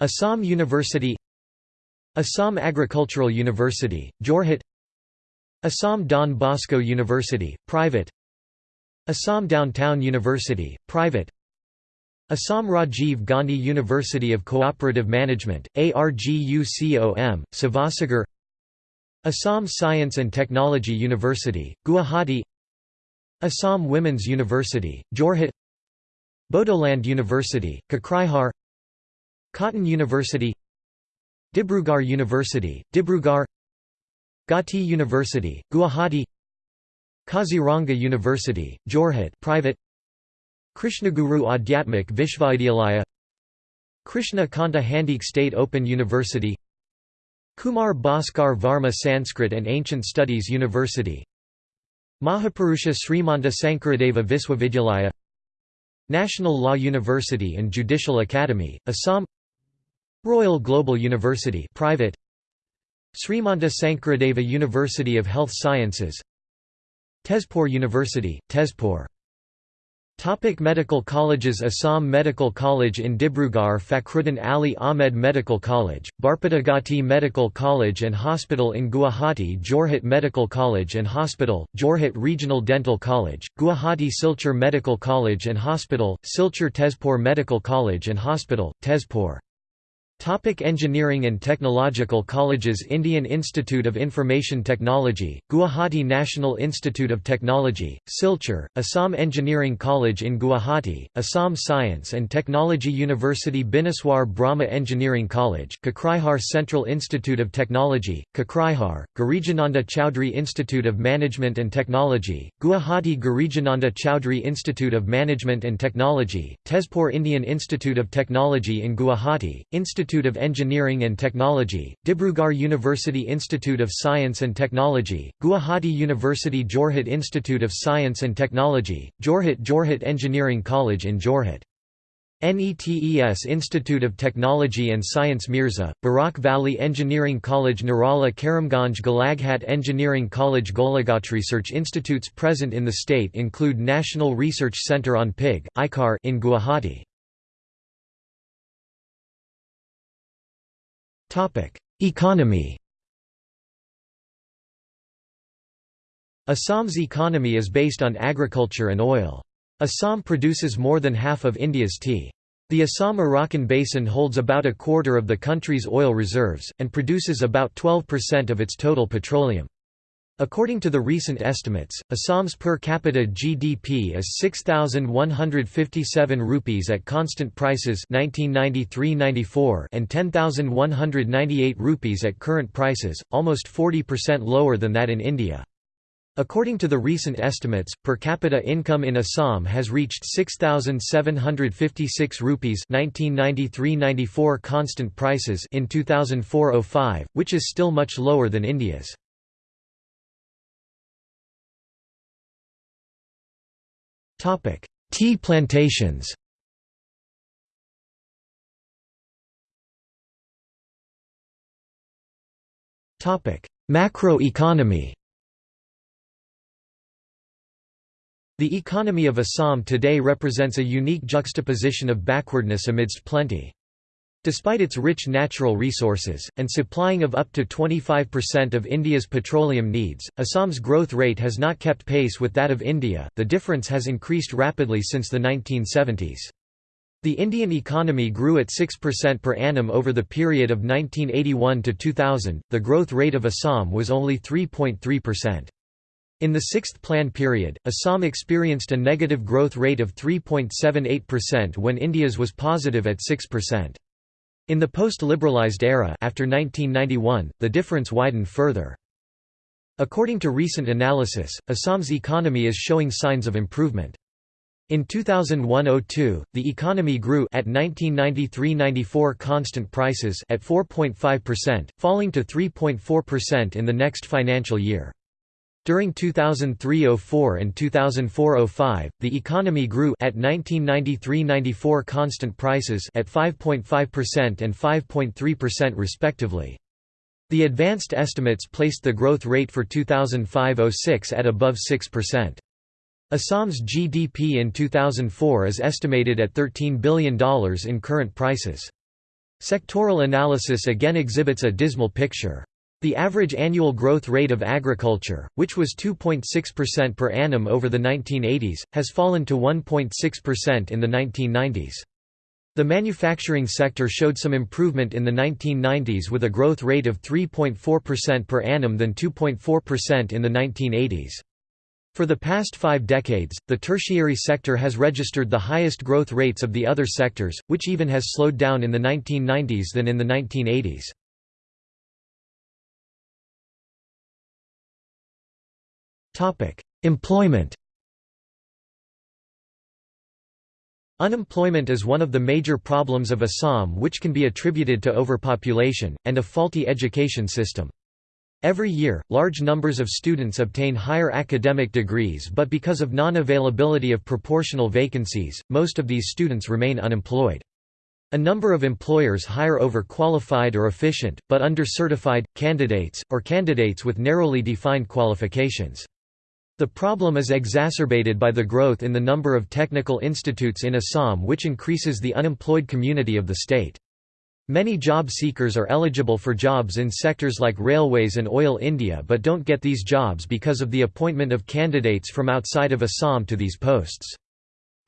Assam University Assam Agricultural University, Jorhat Assam Don Bosco University, private Assam Downtown University, private Assam Rajiv Gandhi University of Cooperative Management, ARGUCOM, Sivasagar Assam Science and Technology University, Guwahati Assam Women's University, Jorhat Bodoland University, Kokrajhar Cotton University Dibrugarh University, Dibrugarh Gauhati University, Guwahati Kaziranga University, Jorhat private Krishnaguru Adhyatmik Vishvavidyalaya Krishna Kanta Handiqui State Open University Kumar Bhaskar Varma Sanskrit and Ancient Studies University Mahapurusha Srimanta Sankaradeva Viswavidyalaya National Law University and Judicial Academy, Assam Royal Global University private Srimanta Sankaradeva University of Health Sciences Tezpur University, Tezpur Topic medical colleges Assam Medical College in Dibrugarh Fakhruddin Ali Ahmed Medical College, Barpatagati Medical College and Hospital in Guwahati Jorhat Medical College and Hospital, Jorhat Regional Dental College, Guwahati Silchar Medical College and Hospital, Silchar Tezpur Medical College and Hospital, Tezpur Topic engineering and technological colleges Indian Institute of Information Technology, Guwahati National Institute of Technology, Silchar, Assam Engineering College in Guwahati, Assam Science and Technology University Bineswar Brahma Engineering College, Kokrajhar Central Institute of Technology, Kokrajhar, Girijananda Chowdhury Institute of Management and Technology, Guwahati Girijananda Chowdhury Institute of Management and Technology, Tezpur Indian Institute of Technology in Guwahati, Institute Institute of Engineering and Technology, Dibrugarh University Institute of Science and Technology, Guwahati University Jorhat Institute of Science and Technology, Jorhat Jorhat Engineering College in Jorhat. NETES Institute of Technology and Science Mirza, Barak Valley Engineering College Nirala Karimganj Golaghat Engineering College Golaghat Research institutes present in the state include National Research Centre on Pig, ICAR in Guwahati. Economy Assam's economy is based on agriculture and oil. Assam produces more than half of India's tea. The Assam-Arakan Basin holds about a quarter of the country's oil reserves, and produces about 12% of its total petroleum. According to the recent estimates, Assam's per capita GDP is 6157 rupees at constant prices 1993-94 and 10198 rupees at current prices, almost 40% lower than that in India. According to the recent estimates, per capita income in Assam has reached 6756 rupees 1993-94 constant prices in 2004-05, which is still much lower than India's. Topic: Tea plantations. Topic: Macroeconomy. The economy of Assam today represents a unique juxtaposition of backwardness amidst plenty. Despite its rich natural resources, and supplying of up to 25% of India's petroleum needs, Assam's growth rate has not kept pace with that of India, the difference has increased rapidly since the 1970s. The Indian economy grew at 6% per annum over the period of 1981 to 2000, the growth rate of Assam was only 3.3%. In the sixth plan period, Assam experienced a negative growth rate of 3.78% when India's was positive at 6%. In the post-liberalized era after 1991, the difference widened further. According to recent analysis, Assam's economy is showing signs of improvement. In 2001–02, the economy grew at 1993–94 constant prices at 4.5%, falling to 3.4% in the next financial year. During 2003–04 and 2004–05, the economy grew at 1993–94 constant prices at 5.5% and 5.3% respectively. The advanced estimates placed the growth rate for 2005–06 at above 6%. Assam's GDP in 2004 is estimated at $13 billion in current prices. Sectoral analysis again exhibits a dismal picture. The average annual growth rate of agriculture, which was 2.6% per annum over the 1980s, has fallen to 1.6% in the 1990s. The manufacturing sector showed some improvement in the 1990s with a growth rate of 3.4% per annum than 2.4% in the 1980s. For the past five decades, the tertiary sector has registered the highest growth rates of the other sectors, which even has slowed down in the 1990s than in the 1980s. Employment Unemployment is one of the major problems of Assam which can be attributed to overpopulation, and a faulty education system. Every year, large numbers of students obtain higher academic degrees but because of non-availability of proportional vacancies, most of these students remain unemployed. A number of employers hire overqualified or efficient, but under-certified, candidates, or candidates with narrowly defined qualifications. The problem is exacerbated by the growth in the number of technical institutes in Assam which increases the unemployed community of the state. Many job seekers are eligible for jobs in sectors like railways and oil India but don't get these jobs because of the appointment of candidates from outside of Assam to these posts.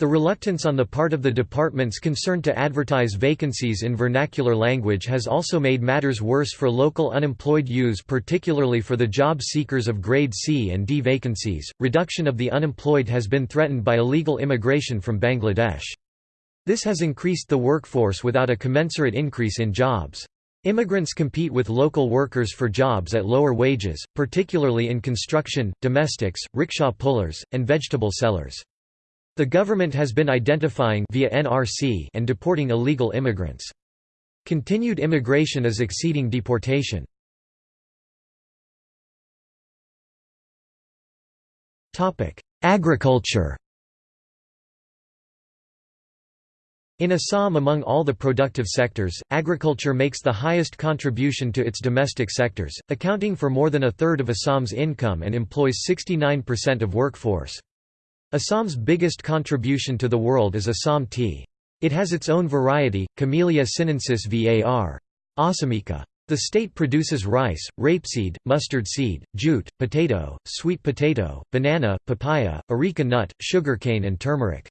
The reluctance on the part of the departments concerned to advertise vacancies in vernacular language has also made matters worse for local unemployed youths, particularly for the job seekers of grade C and D vacancies. Reduction of the unemployed has been threatened by illegal immigration from Bangladesh. This has increased the workforce without a commensurate increase in jobs. Immigrants compete with local workers for jobs at lower wages, particularly in construction, domestics, rickshaw pullers, and vegetable sellers. The government has been identifying via NRC and deporting illegal immigrants. Continued immigration is exceeding deportation. Agriculture In Assam among all the productive sectors, agriculture makes the highest contribution to its domestic sectors, accounting for more than a third of Assam's income and employs 69% of workforce. Assam's biggest contribution to the world is Assam tea. It has its own variety, Camellia sinensis var. assamica. The state produces rice, rapeseed, mustard seed, jute, potato, sweet potato, banana, papaya, areca nut, sugarcane and turmeric.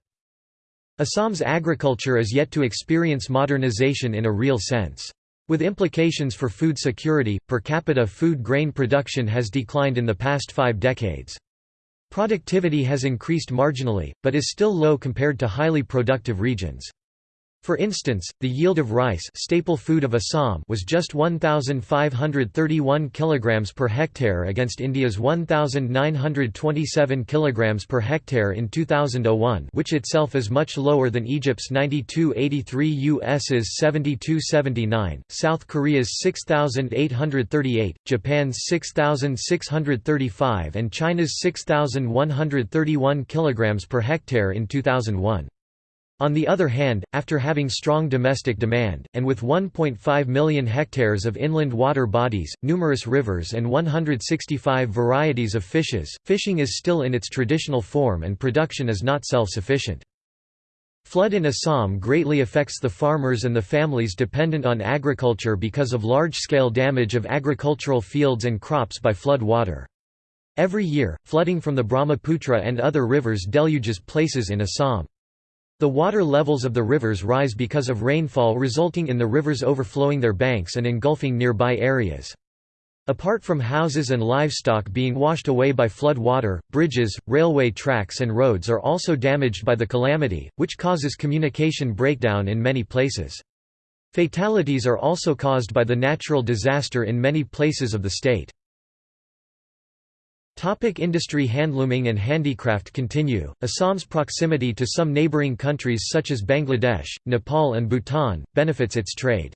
Assam's agriculture is yet to experience modernization in a real sense. With implications for food security, per capita food grain production has declined in the past five decades. Productivity has increased marginally, but is still low compared to highly productive regions. For instance, the yield of rice staple food of Assam was just 1,531 kg per hectare against India's 1,927 kg per hectare in 2001 which itself is much lower than Egypt's 9283 US's 7279, South Korea's 6,838, Japan's 6,635 and China's 6,131 kg per hectare in 2001. On the other hand, after having strong domestic demand, and with 1.5 million hectares of inland water bodies, numerous rivers and 165 varieties of fishes, fishing is still in its traditional form and production is not self-sufficient. Flood in Assam greatly affects the farmers and the families dependent on agriculture because of large-scale damage of agricultural fields and crops by flood water. Every year, flooding from the Brahmaputra and other rivers deluges places in Assam. The water levels of the rivers rise because of rainfall resulting in the rivers overflowing their banks and engulfing nearby areas. Apart from houses and livestock being washed away by flood water, bridges, railway tracks and roads are also damaged by the calamity, which causes communication breakdown in many places. Fatalities are also caused by the natural disaster in many places of the state. Topic industry Handlooming and handicraft continue. Assam's proximity to some neighboring countries such as Bangladesh, Nepal and Bhutan, benefits its trade.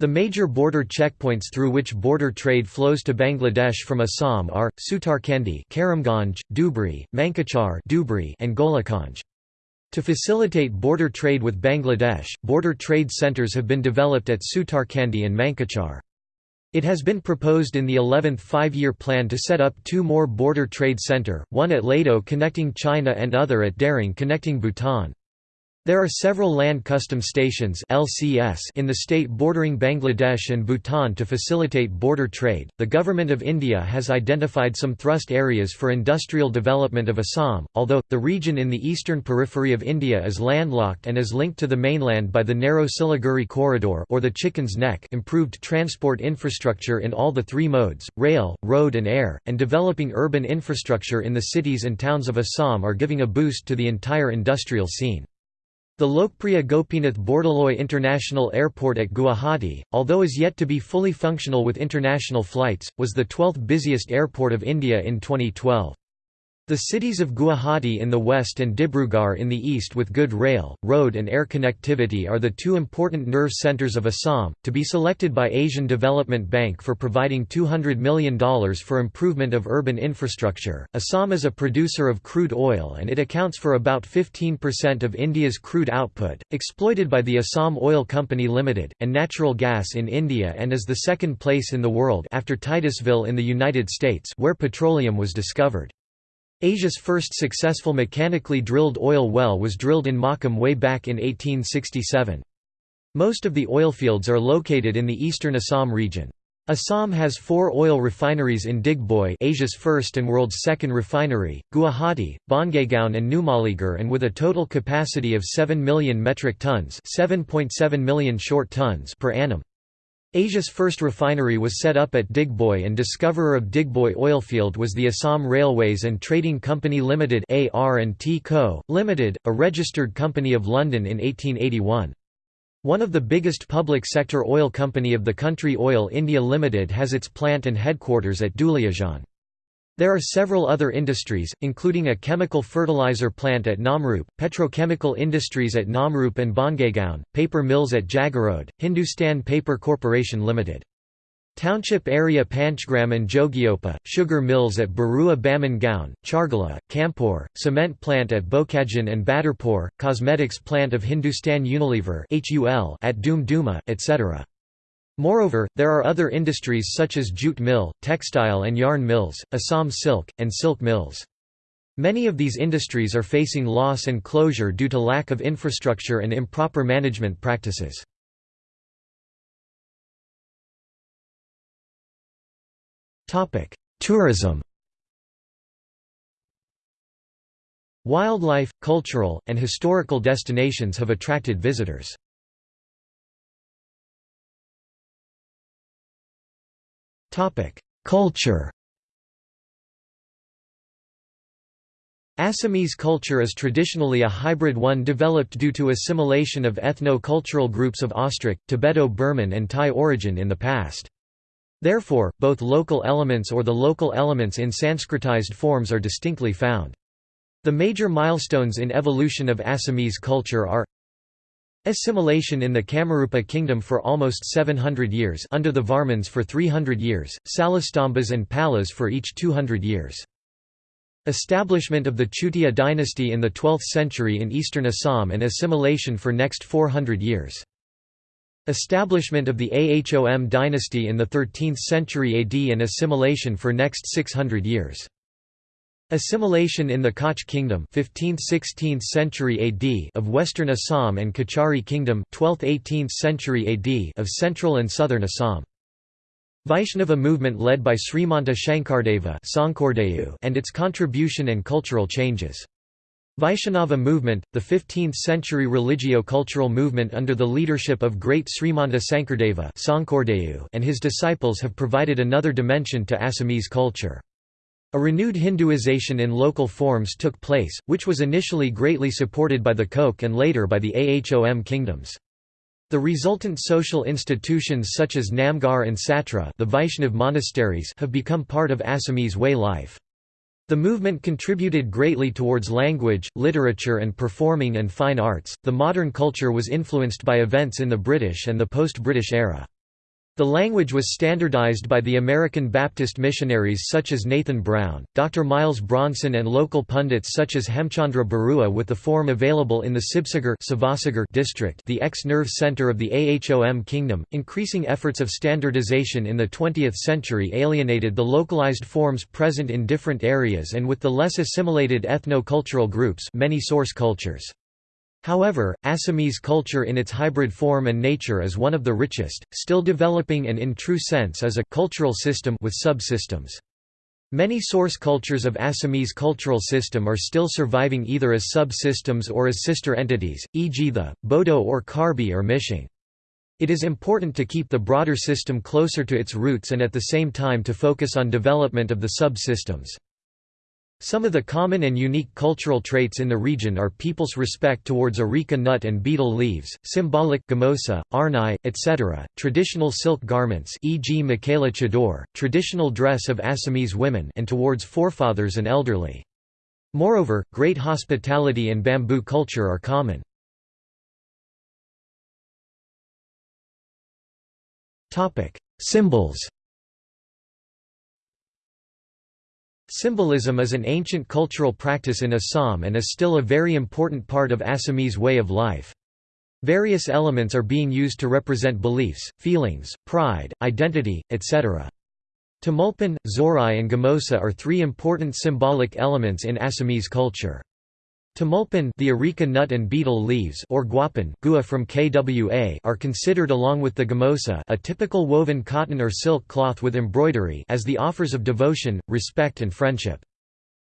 The major border checkpoints through which border trade flows to Bangladesh from Assam are, Sutarkandi Karimganj, Dhubri, Mankachar Dhubri, and Golokganj. To facilitate border trade with Bangladesh, border trade centers have been developed at Sutarkandi and Mankachar. It has been proposed in the 11th five-year plan to set up two more border trade center, one at Lado connecting China and other at Daring connecting Bhutan. There are several land custom stations (LCS) in the state bordering Bangladesh and Bhutan to facilitate border trade. The government of India has identified some thrust areas for industrial development of Assam, although the region in the eastern periphery of India is landlocked and is linked to the mainland by the narrow Siliguri corridor or the Chicken's Neck. Improved transport infrastructure in all the three modes, rail, road and air, and developing urban infrastructure in the cities and towns of Assam are giving a boost to the entire industrial scene. The Lokpriya Gopinath Bordoloi International Airport at Guwahati, although is yet to be fully functional with international flights, was the 12th busiest airport of India in 2012. The cities of Guwahati in the west and Dibrugarh in the east with good rail, road and air connectivity are the two important nerve centers of Assam, to be selected by Asian Development Bank for providing $200 million for improvement of urban infrastructure. Assam is a producer of crude oil and it accounts for about 15% of India's crude output, exploited by the Assam Oil Company Limited, and natural gas in India and is the second place in the world after Titusville in the United States where petroleum was discovered. Asia's first successful mechanically drilled oil well was drilled in Makum way back in 1867. Most of the oilfields are located in the eastern Assam region. Assam has four oil refineries in Digboi Asia's first and world's second refinery, Guwahati, Bongaigaon and Numaligarh and with a total capacity of 7 million metric tons 7.7 million short tons per annum. Asia's first refinery was set up at Digboi and discoverer of Digboi oilfield was the Assam Railways and Trading Company Limited AR&T Co., Limited, a registered company of London in 1881. One of the biggest public sector oil company of the country Oil India Limited has its plant and headquarters at Duliajan. There are several other industries, including a chemical fertilizer plant at Namrup, petrochemical industries at Namrup and Bongaigaon, paper mills at Jagiroad, Hindustan Paper Corporation Limited. Township area Panchgram and Jogighopa, sugar mills at Barua Baman Gaon, Chargala, Kampur, cement plant at Bokajan and Badarpur, cosmetics plant of Hindustan Unilever at Doom Duma, etc. Moreover, there are other industries such as jute mill, textile and yarn mills, Assam silk, and silk mills. Many of these industries are facing loss and closure due to lack of infrastructure and improper management practices. Tourism Wildlife, cultural, and historical destinations have attracted visitors. Culture Assamese culture is traditionally a hybrid one developed due to assimilation of ethno-cultural groups of Austric, Tibeto-Burman and Thai origin in the past. Therefore, both local elements or the local elements in Sanskritized forms are distinctly found. The major milestones in evolution of Assamese culture are Assimilation in the Kamarupa kingdom for almost 700 years under the Varmans for 300 years, Salastambas and Palas for each 200 years. Establishment of the Chutia dynasty in the 12th century in eastern Assam and assimilation for next 400 years. Establishment of the Ahom dynasty in the 13th century AD and assimilation for next 600 years. Assimilation in the Koch Kingdom 15th–16th century AD of Western Assam and Kachari Kingdom 12th–18th century AD of Central and Southern Assam. Vaishnava movement led by Srimanta Shankardeva and its contribution and cultural changes. Vaishnava movement, the 15th-century religio-cultural movement under the leadership of great Srimanta Sankardeva and his disciples have provided another dimension to Assamese culture. A renewed Hinduization in local forms took place, which was initially greatly supported by the Koch and later by the Ahom kingdoms. The resultant social institutions such as Namghar and Satra the Vaishnav monasteries have become part of Assamese way life. The movement contributed greatly towards language, literature, and performing and fine arts. The modern culture was influenced by events in the British and the post British era. The language was standardized by the American Baptist missionaries such as Nathan Brown, Dr. Miles Bronson and local pundits such as Hemchandra Barua with the form available in the Sibsagar district the ex-nerve center of the Ahom kingdom. Increasing efforts of standardization in the 20th century alienated the localized forms present in different areas and with the less assimilated ethno-cultural groups many source cultures. However, Assamese culture in its hybrid form and nature is one of the richest, still developing and in true sense as a cultural system with subsystems. Many source cultures of Assamese cultural system are still surviving either as subsystems or as sister entities, e.g. the, Bodo or Karbi or Mishing. It is important to keep the broader system closer to its roots and at the same time to focus on development of the subsystems. Some of the common and unique cultural traits in the region are people's respect towards areca nut and betel leaves, symbolic gamosa, arnai, etc., traditional silk garments e.g. Mekhela chador, traditional dress of Assamese women and towards forefathers and elderly. Moreover, great hospitality and bamboo culture are common. Symbols Symbolism is an ancient cultural practice in Assam and is still a very important part of Assamese way of life. Various elements are being used to represent beliefs, feelings, pride, identity, etc. Tumulpan, Zorai and Gamosa are three important symbolic elements in Assamese culture. Tumulpan the areca nut and betel leaves or guapan gua from KWA are considered along with the gamosa a typical woven cotton or silk cloth with embroidery as the offers of devotion, respect and friendship.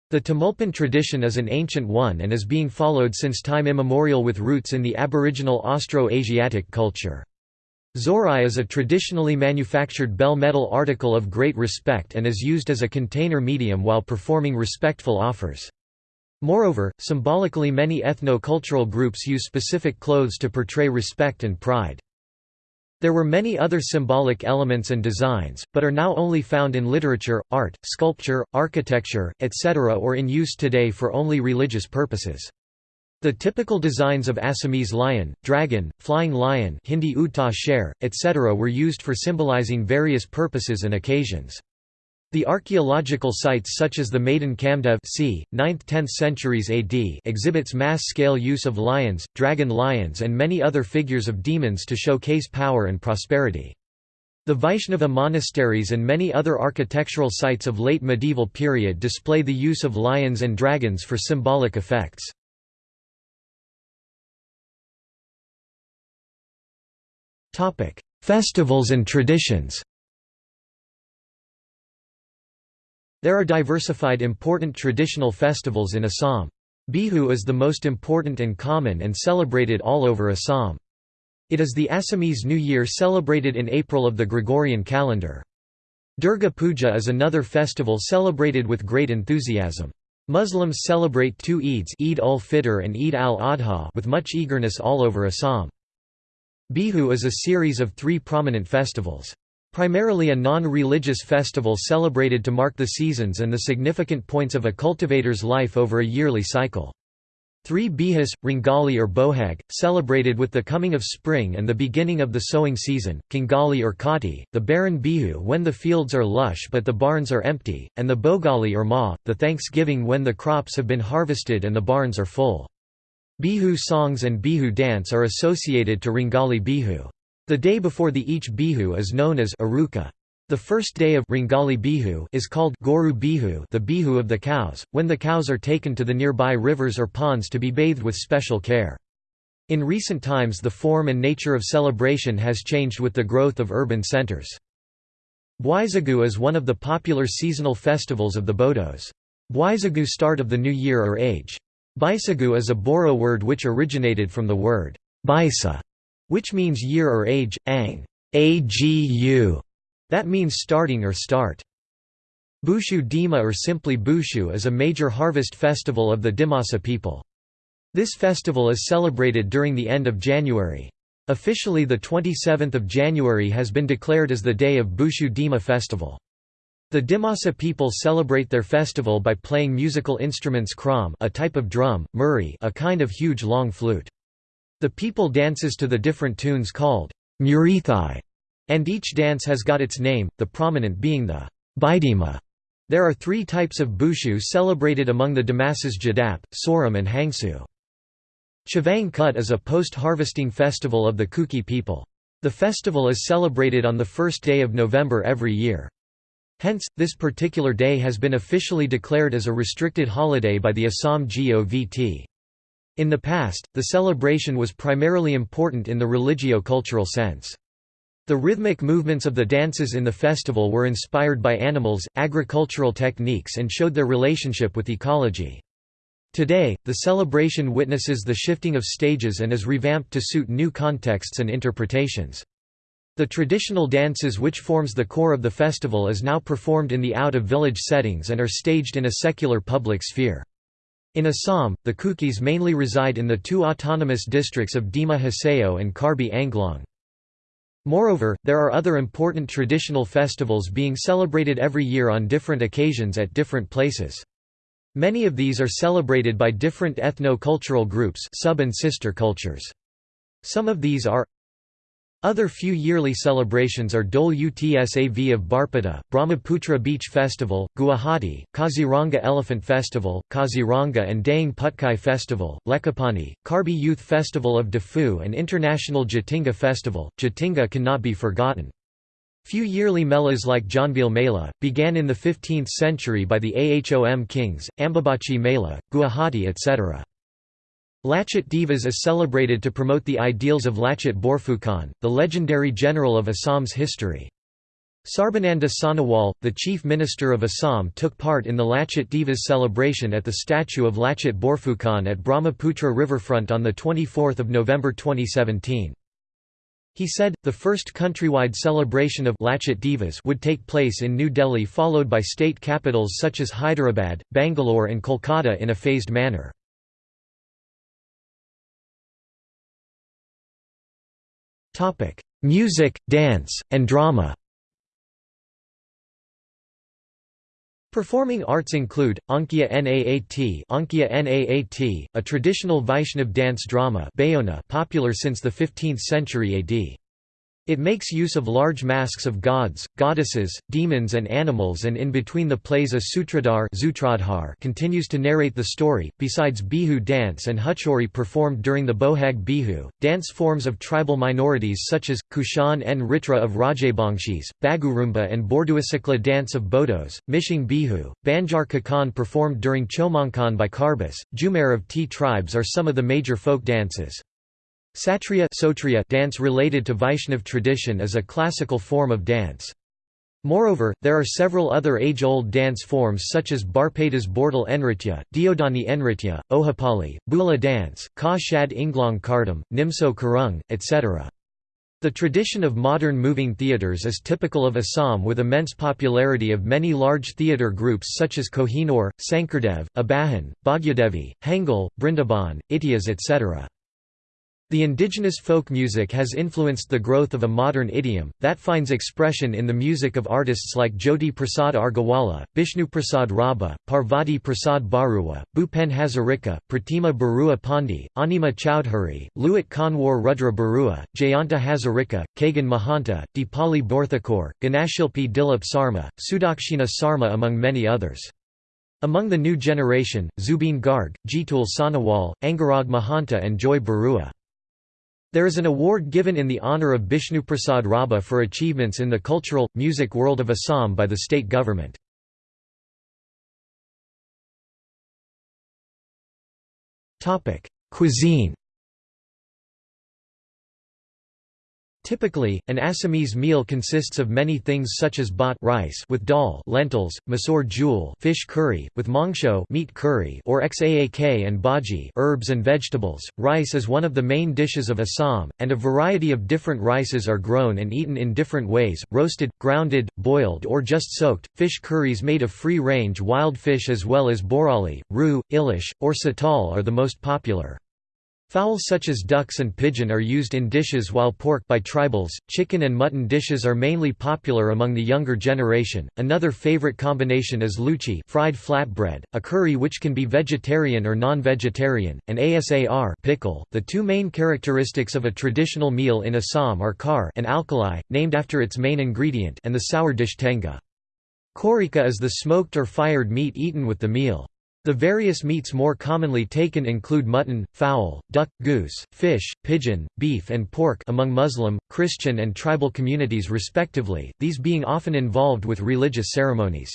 The Tumulpan tradition is an ancient one and is being followed since time immemorial with roots in the aboriginal Austro-Asiatic culture. Zorai is a traditionally manufactured bell metal article of great respect and is used as a container medium while performing respectful offers. Moreover, symbolically many ethno-cultural groups use specific clothes to portray respect and pride. There were many other symbolic elements and designs, but are now only found in literature, art, sculpture, architecture, etc. or in use today for only religious purposes. The typical designs of Assamese lion, dragon, flying lion Hindi Utta sher, etc. were used for symbolizing various purposes and occasions. The archaeological sites such as the Madan Kamdev c. 9th–10th centuries AD exhibits mass-scale use of lions, dragon lions and many other figures of demons to showcase power and prosperity. The Vaishnava monasteries and many other architectural sites of late medieval period display the use of lions and dragons for symbolic effects. Festivals and traditions There are diversified important traditional festivals in Assam. Bihu is the most important and common and celebrated all over Assam. It is the Assamese New Year celebrated in April of the Gregorian calendar. Durga Puja is another festival celebrated with great enthusiasm. Muslims celebrate two Eids Eid ul-Fitr and Eid al-Adha with much eagerness all over Assam. Bihu is a series of three prominent festivals. Primarily a non-religious festival celebrated to mark the seasons and the significant points of a cultivator's life over a yearly cycle. Three bihus, Rongali or Bohag, celebrated with the coming of spring and the beginning of the sowing season, Kongali or Kati, the barren bihu when the fields are lush but the barns are empty, and the Bogali or Ma, the thanksgiving when the crops have been harvested and the barns are full. Bihu songs and Bihu dance are associated to Rongali Bihu. The day before the each Bihu is known as Aruka. The first day of Rongali Bihu is called Goru Bihu the Bihu of the cows, when the cows are taken to the nearby rivers or ponds to be bathed with special care. In recent times the form and nature of celebration has changed with the growth of urban centers. Bwaisagu is one of the popular seasonal festivals of the Bodos. Bwaisagu start of the new year or age. Baisagu is a Boro word which originated from the word Baisa, which means year or age, ang agu, that means starting or start. Bushu Dima or simply Bushu is a major harvest festival of the Dimasa people. This festival is celebrated during the end of January. Officially the 27th of January has been declared as the day of Bushu Dima festival. The Dimasa people celebrate their festival by playing musical instruments kram a type of drum, muri a kind of huge long flute. The people dances to the different tunes called murithai, and each dance has got its name, the prominent being the baidima. There are three types of bushu celebrated among the Dimasas Jadap, Soram and Hangsu. Chavang Kut is a post-harvesting festival of the Kuki people. The festival is celebrated on the first day of November every year. Hence, this particular day has been officially declared as a restricted holiday by the Assam GOVT. In the past, the celebration was primarily important in the religio-cultural sense. The rhythmic movements of the dances in the festival were inspired by animals, agricultural techniques and showed their relationship with ecology. Today, the celebration witnesses the shifting of stages and is revamped to suit new contexts and interpretations. The traditional dances which forms the core of the festival is now performed in the out-of-village settings and are staged in a secular public sphere. In Assam, the Kukis mainly reside in the two autonomous districts of Dima Hasao and Karbi Anglong. Moreover, there are other important traditional festivals being celebrated every year on different occasions at different places. Many of these are celebrated by different ethno-cultural groups sub and sister cultures. Some of these are other few yearly celebrations are Dole Utsav of Barpeta, Brahmaputra Beach Festival, Guwahati, Kaziranga Elephant Festival, Kaziranga and Dehing Patkai Festival, Lekhapani, Karbi Youth Festival of Dafu and International Jatinga Festival. Jatinga cannot be forgotten. Few yearly melas like Jonbeel Mela, began in the 15th century by the Ahom kings, Ambubachi Mela, Guwahati etc. Lachit Divas is celebrated to promote the ideals of Lachit Borphukan, the legendary general of Assam's history. Sarbananda Sonowal, the chief minister of Assam took part in the Lachit Divas celebration at the statue of Lachit Borphukan at Brahmaputra riverfront on 24 November 2017. He said, the first countrywide celebration of Lachit Divas would take place in New Delhi followed by state capitals such as Hyderabad, Bangalore and Kolkata in a phased manner. Music, dance, and drama Performing arts include, Ankiya Naat, Ankiya Naat a traditional Vaishnav dance drama Bhaona popular since the 15th century AD. It makes use of large masks of gods, goddesses, demons and animals and in between the plays a sutradhar continues to narrate the story. Besides Bihu dance and Huchori performed during the Bohag Bihu, dance forms of tribal minorities such as, Kushan and Ritra of Rajabangshis, Bagurumba and Borduasikla dance of Bodos, Mishing Bihu, Banjar Kakan performed during Chomonkan by Karbis, Jumer of T tribes are some of the major folk dances. Satriya dance related to Vaishnav tradition is a classical form of dance. Moreover, there are several other age-old dance forms such as Barpetas Bordal Enritya, Deodhani Enritya, Ojapali, Bula dance, Ka Shad Inglong Kardam, Nimso Karung, etc. The tradition of modern moving theatres is typical of Assam with immense popularity of many large theatre groups such as Kohinoor, Sankardev, Abahan, Bhagyadevi, Hengul, Brindaban, Ityas etc. The indigenous folk music has influenced the growth of a modern idiom, that finds expression in the music of artists like Jyoti Prasad Agarwala, Bishnu Prasad Rabha, Parvati Prasad Barua, Bhupen Hazarika, Pratima Barua Pandey, Anima Chowdhury, Luit Kanwar Rudra Barua, Jayanta Hazarika, Khagen Mahanta, Dipali Barthakur, Ganashilpi Dilip Sarma, Sudakshina Sarma among many others. Among the new generation, Zubin Garg, Jitul Sonowal, Angarag Mahanta and Joy Barua. There is an award given in the honour of Bishnuprasad Rabha for achievements in the cultural, music world of Assam by the state government. Cuisine Typically, an Assamese meal consists of many things such as bhat rice with dal lentils, masoor jhool fish curry, with mangsho meat curry or xaak and bhaji herbs and vegetables. Rice is one of the main dishes of Assam, and a variety of different rices are grown and eaten in different ways, roasted, grounded, boiled or just soaked. Fish curries made of free-range wild fish as well as borali, roo, ilish, or satal are the most popular. Fowls such as ducks and pigeon are used in dishes while pork by tribals, chicken and mutton dishes are mainly popular among the younger generation. Another favorite combination is luchi, fried flatbread, a curry which can be vegetarian or non-vegetarian, and asar, pickle. The two main characteristics of a traditional meal in Assam are kar, an alkali, named after its main ingredient, and the sour dish tenga. Khorika is the smoked or fired meat eaten with the meal. The various meats more commonly taken include mutton, fowl, duck, goose, fish, pigeon, beef and pork among Muslim, Christian and tribal communities respectively, these being often involved with religious ceremonies.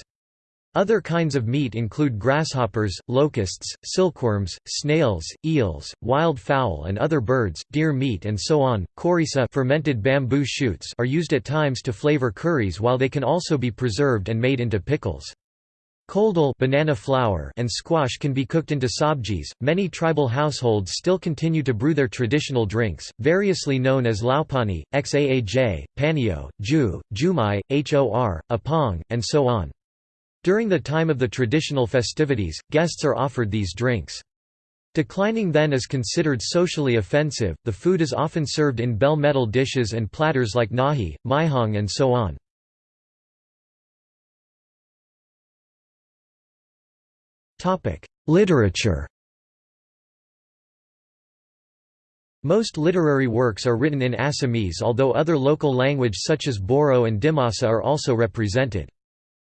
Other kinds of meat include grasshoppers, locusts, silkworms, snails, eels, wild fowl and other birds, deer meat and so on. Khorisa fermented bamboo shoots are used at times to flavor curries while they can also be preserved and made into pickles. Koldal banana flour and squash can be cooked into sabjis. Many tribal households still continue to brew their traditional drinks, variously known as laupani, xaaj, panio, ju, jumai, hor, apong, and so on. During the time of the traditional festivities, guests are offered these drinks. Declining then is considered socially offensive, the food is often served in bell metal dishes and platters like nahi, maihong and so on. Literature Most literary works are written in Assamese although other local language such as Boro and Dimasa are also represented.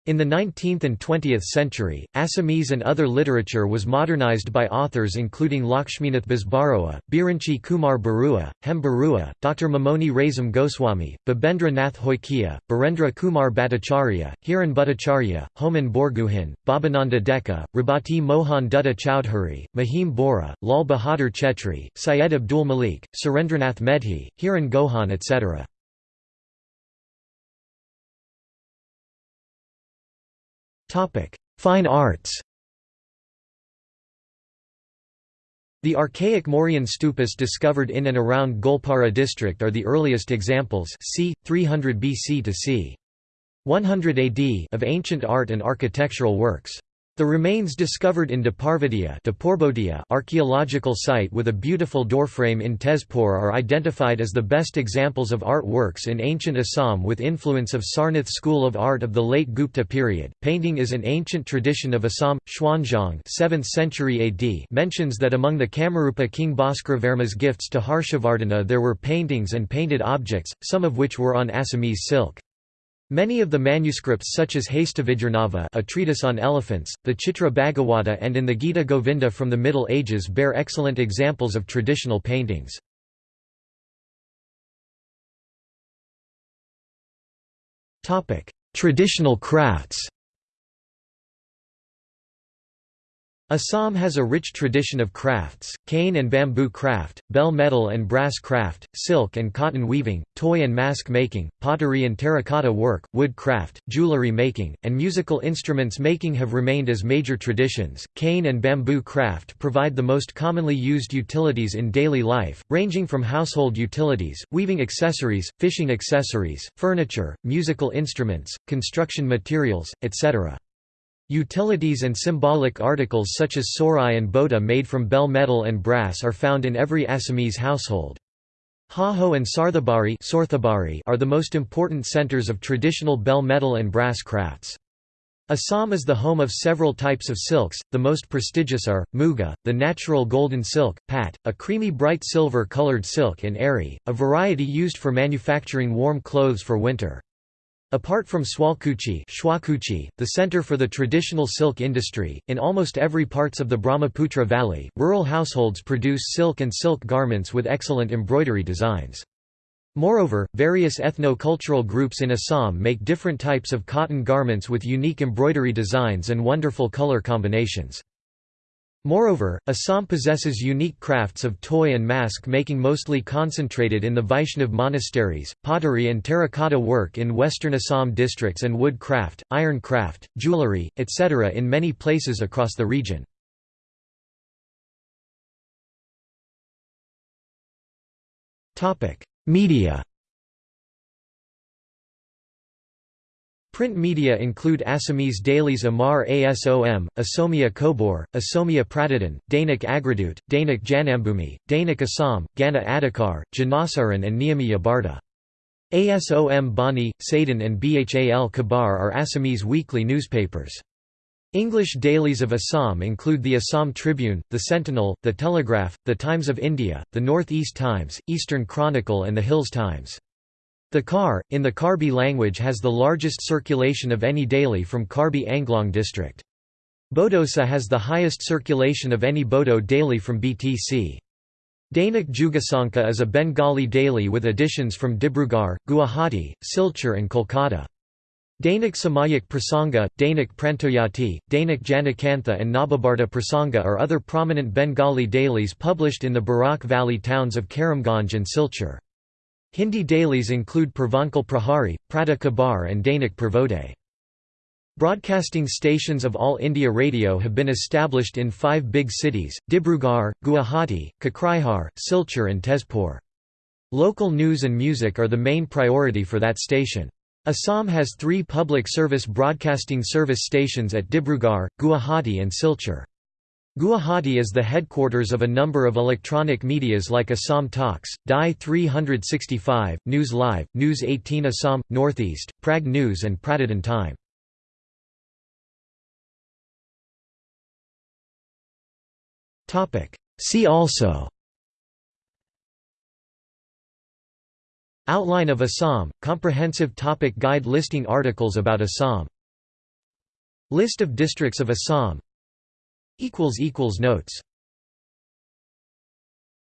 In the 19th and 20th century, Assamese and other literature was modernized by authors including Lakshminath Bezbaroa, Birinchi Kumar Barua, Hem Barua, Dr. Mamoni Raisom Goswami, Babendra Nath Hoikia, Barendra Kumar Bhattacharya, Hiran Bhattacharya, Homen Borgohain, Babananda Deka, Rabati Mohan Dutta Chowdhury, Mahim Bora, Lal Bahadur Chetri, Syed Abdul Malik, Surendranath Medhi, Hiren Gohain etc. Fine arts The archaic Mauryan stupas discovered in and around Goalpara district are the earliest examples c. 300 BC to c. 100 AD of ancient art and architectural works. The remains discovered in Dah Parbatia archaeological site with a beautiful doorframe in Tezpur are identified as the best examples of art works in ancient Assam with influence of Sarnath school of art of the late Gupta period. Painting is an ancient tradition of Assam. Xuanzang 7th century AD mentions that among the Kamarupa king Bhaskaravarma's gifts to Harshavardhana there were paintings and painted objects, some of which were on Assamese silk. Many of the manuscripts such as Hastividyarnava a treatise on elephants, the Chitra Bhagavata and in the Gita Govinda from the Middle Ages bear excellent examples of traditional paintings. Traditional crafts Assam has a rich tradition of crafts, cane and bamboo craft, bell metal and brass craft, silk and cotton weaving, toy and mask making, pottery and terracotta work, wood craft, jewelry making, and musical instruments making have remained as major traditions. Cane and bamboo craft provide the most commonly used utilities in daily life, ranging from household utilities, weaving accessories, fishing accessories, furniture, musical instruments, construction materials, etc. Utilities and symbolic articles such as sorai and bota made from bell metal and brass are found in every Assamese household. Hajo and Sarthebari are the most important centers of traditional bell metal and brass crafts. Assam is the home of several types of silks, the most prestigious are, muga, the natural golden silk, pat, a creamy bright silver-colored silk and eri, a variety used for manufacturing warm clothes for winter. Apart from Sualkuchi the center for the traditional silk industry, in almost every parts of the Brahmaputra Valley, rural households produce silk and silk garments with excellent embroidery designs. Moreover, various ethno-cultural groups in Assam make different types of cotton garments with unique embroidery designs and wonderful color combinations. Moreover, Assam possesses unique crafts of toy and mask making mostly concentrated in the Vaishnav monasteries, pottery and terracotta work in western Assam districts and wood craft, iron craft, jewellery, etc. in many places across the region. Media Print media include Assamese dailies Amar Asom, Asomia Kobor, Asomia Pratidin, Dainik Agradut, Dainik Janambhumi, Dainik Assam, Gana Adhikar, Janasaran and Niyomiya Barta. ASOM Bani, Sadin and Bhal Kabar are Assamese weekly newspapers. English dailies of Assam include the Assam Tribune, the Sentinel, the Telegraph, the Times of India, the North East Times, Eastern Chronicle and the Hills Times. The Khar, in the Karbi language has the largest circulation of any daily from Karbi Anglong district. Bodosa has the highest circulation of any Bodo daily from BTC. Dainik Jugasankha is a Bengali daily with editions from Dibrugarh, Guwahati, Silchar and Kolkata. Dainik Samayak Prasanga, Dainik Prantojyoti, Dainik Janakantha and Nababarta Prasanga are other prominent Bengali dailies published in the Barak Valley towns of Karimganj and Silchar. Hindi dailies include Purvanchal Prahari, Prata Kabar and Dainik Purvodaya. Broadcasting stations of All India Radio have been established in five big cities, Dibrugarh, Guwahati, Kokrajhar, Silchar and Tezpur. Local news and music are the main priority for that station. Assam has three public service broadcasting service stations at Dibrugarh, Guwahati and Silchar. Guwahati is the headquarters of a number of electronic medias like Assam Talks, DY 365, News Live, News 18 Assam, Northeast, Prag News and Pratidin Time. See also Outline of Assam – Comprehensive topic guide listing articles about Assam. List of districts of Assam Notes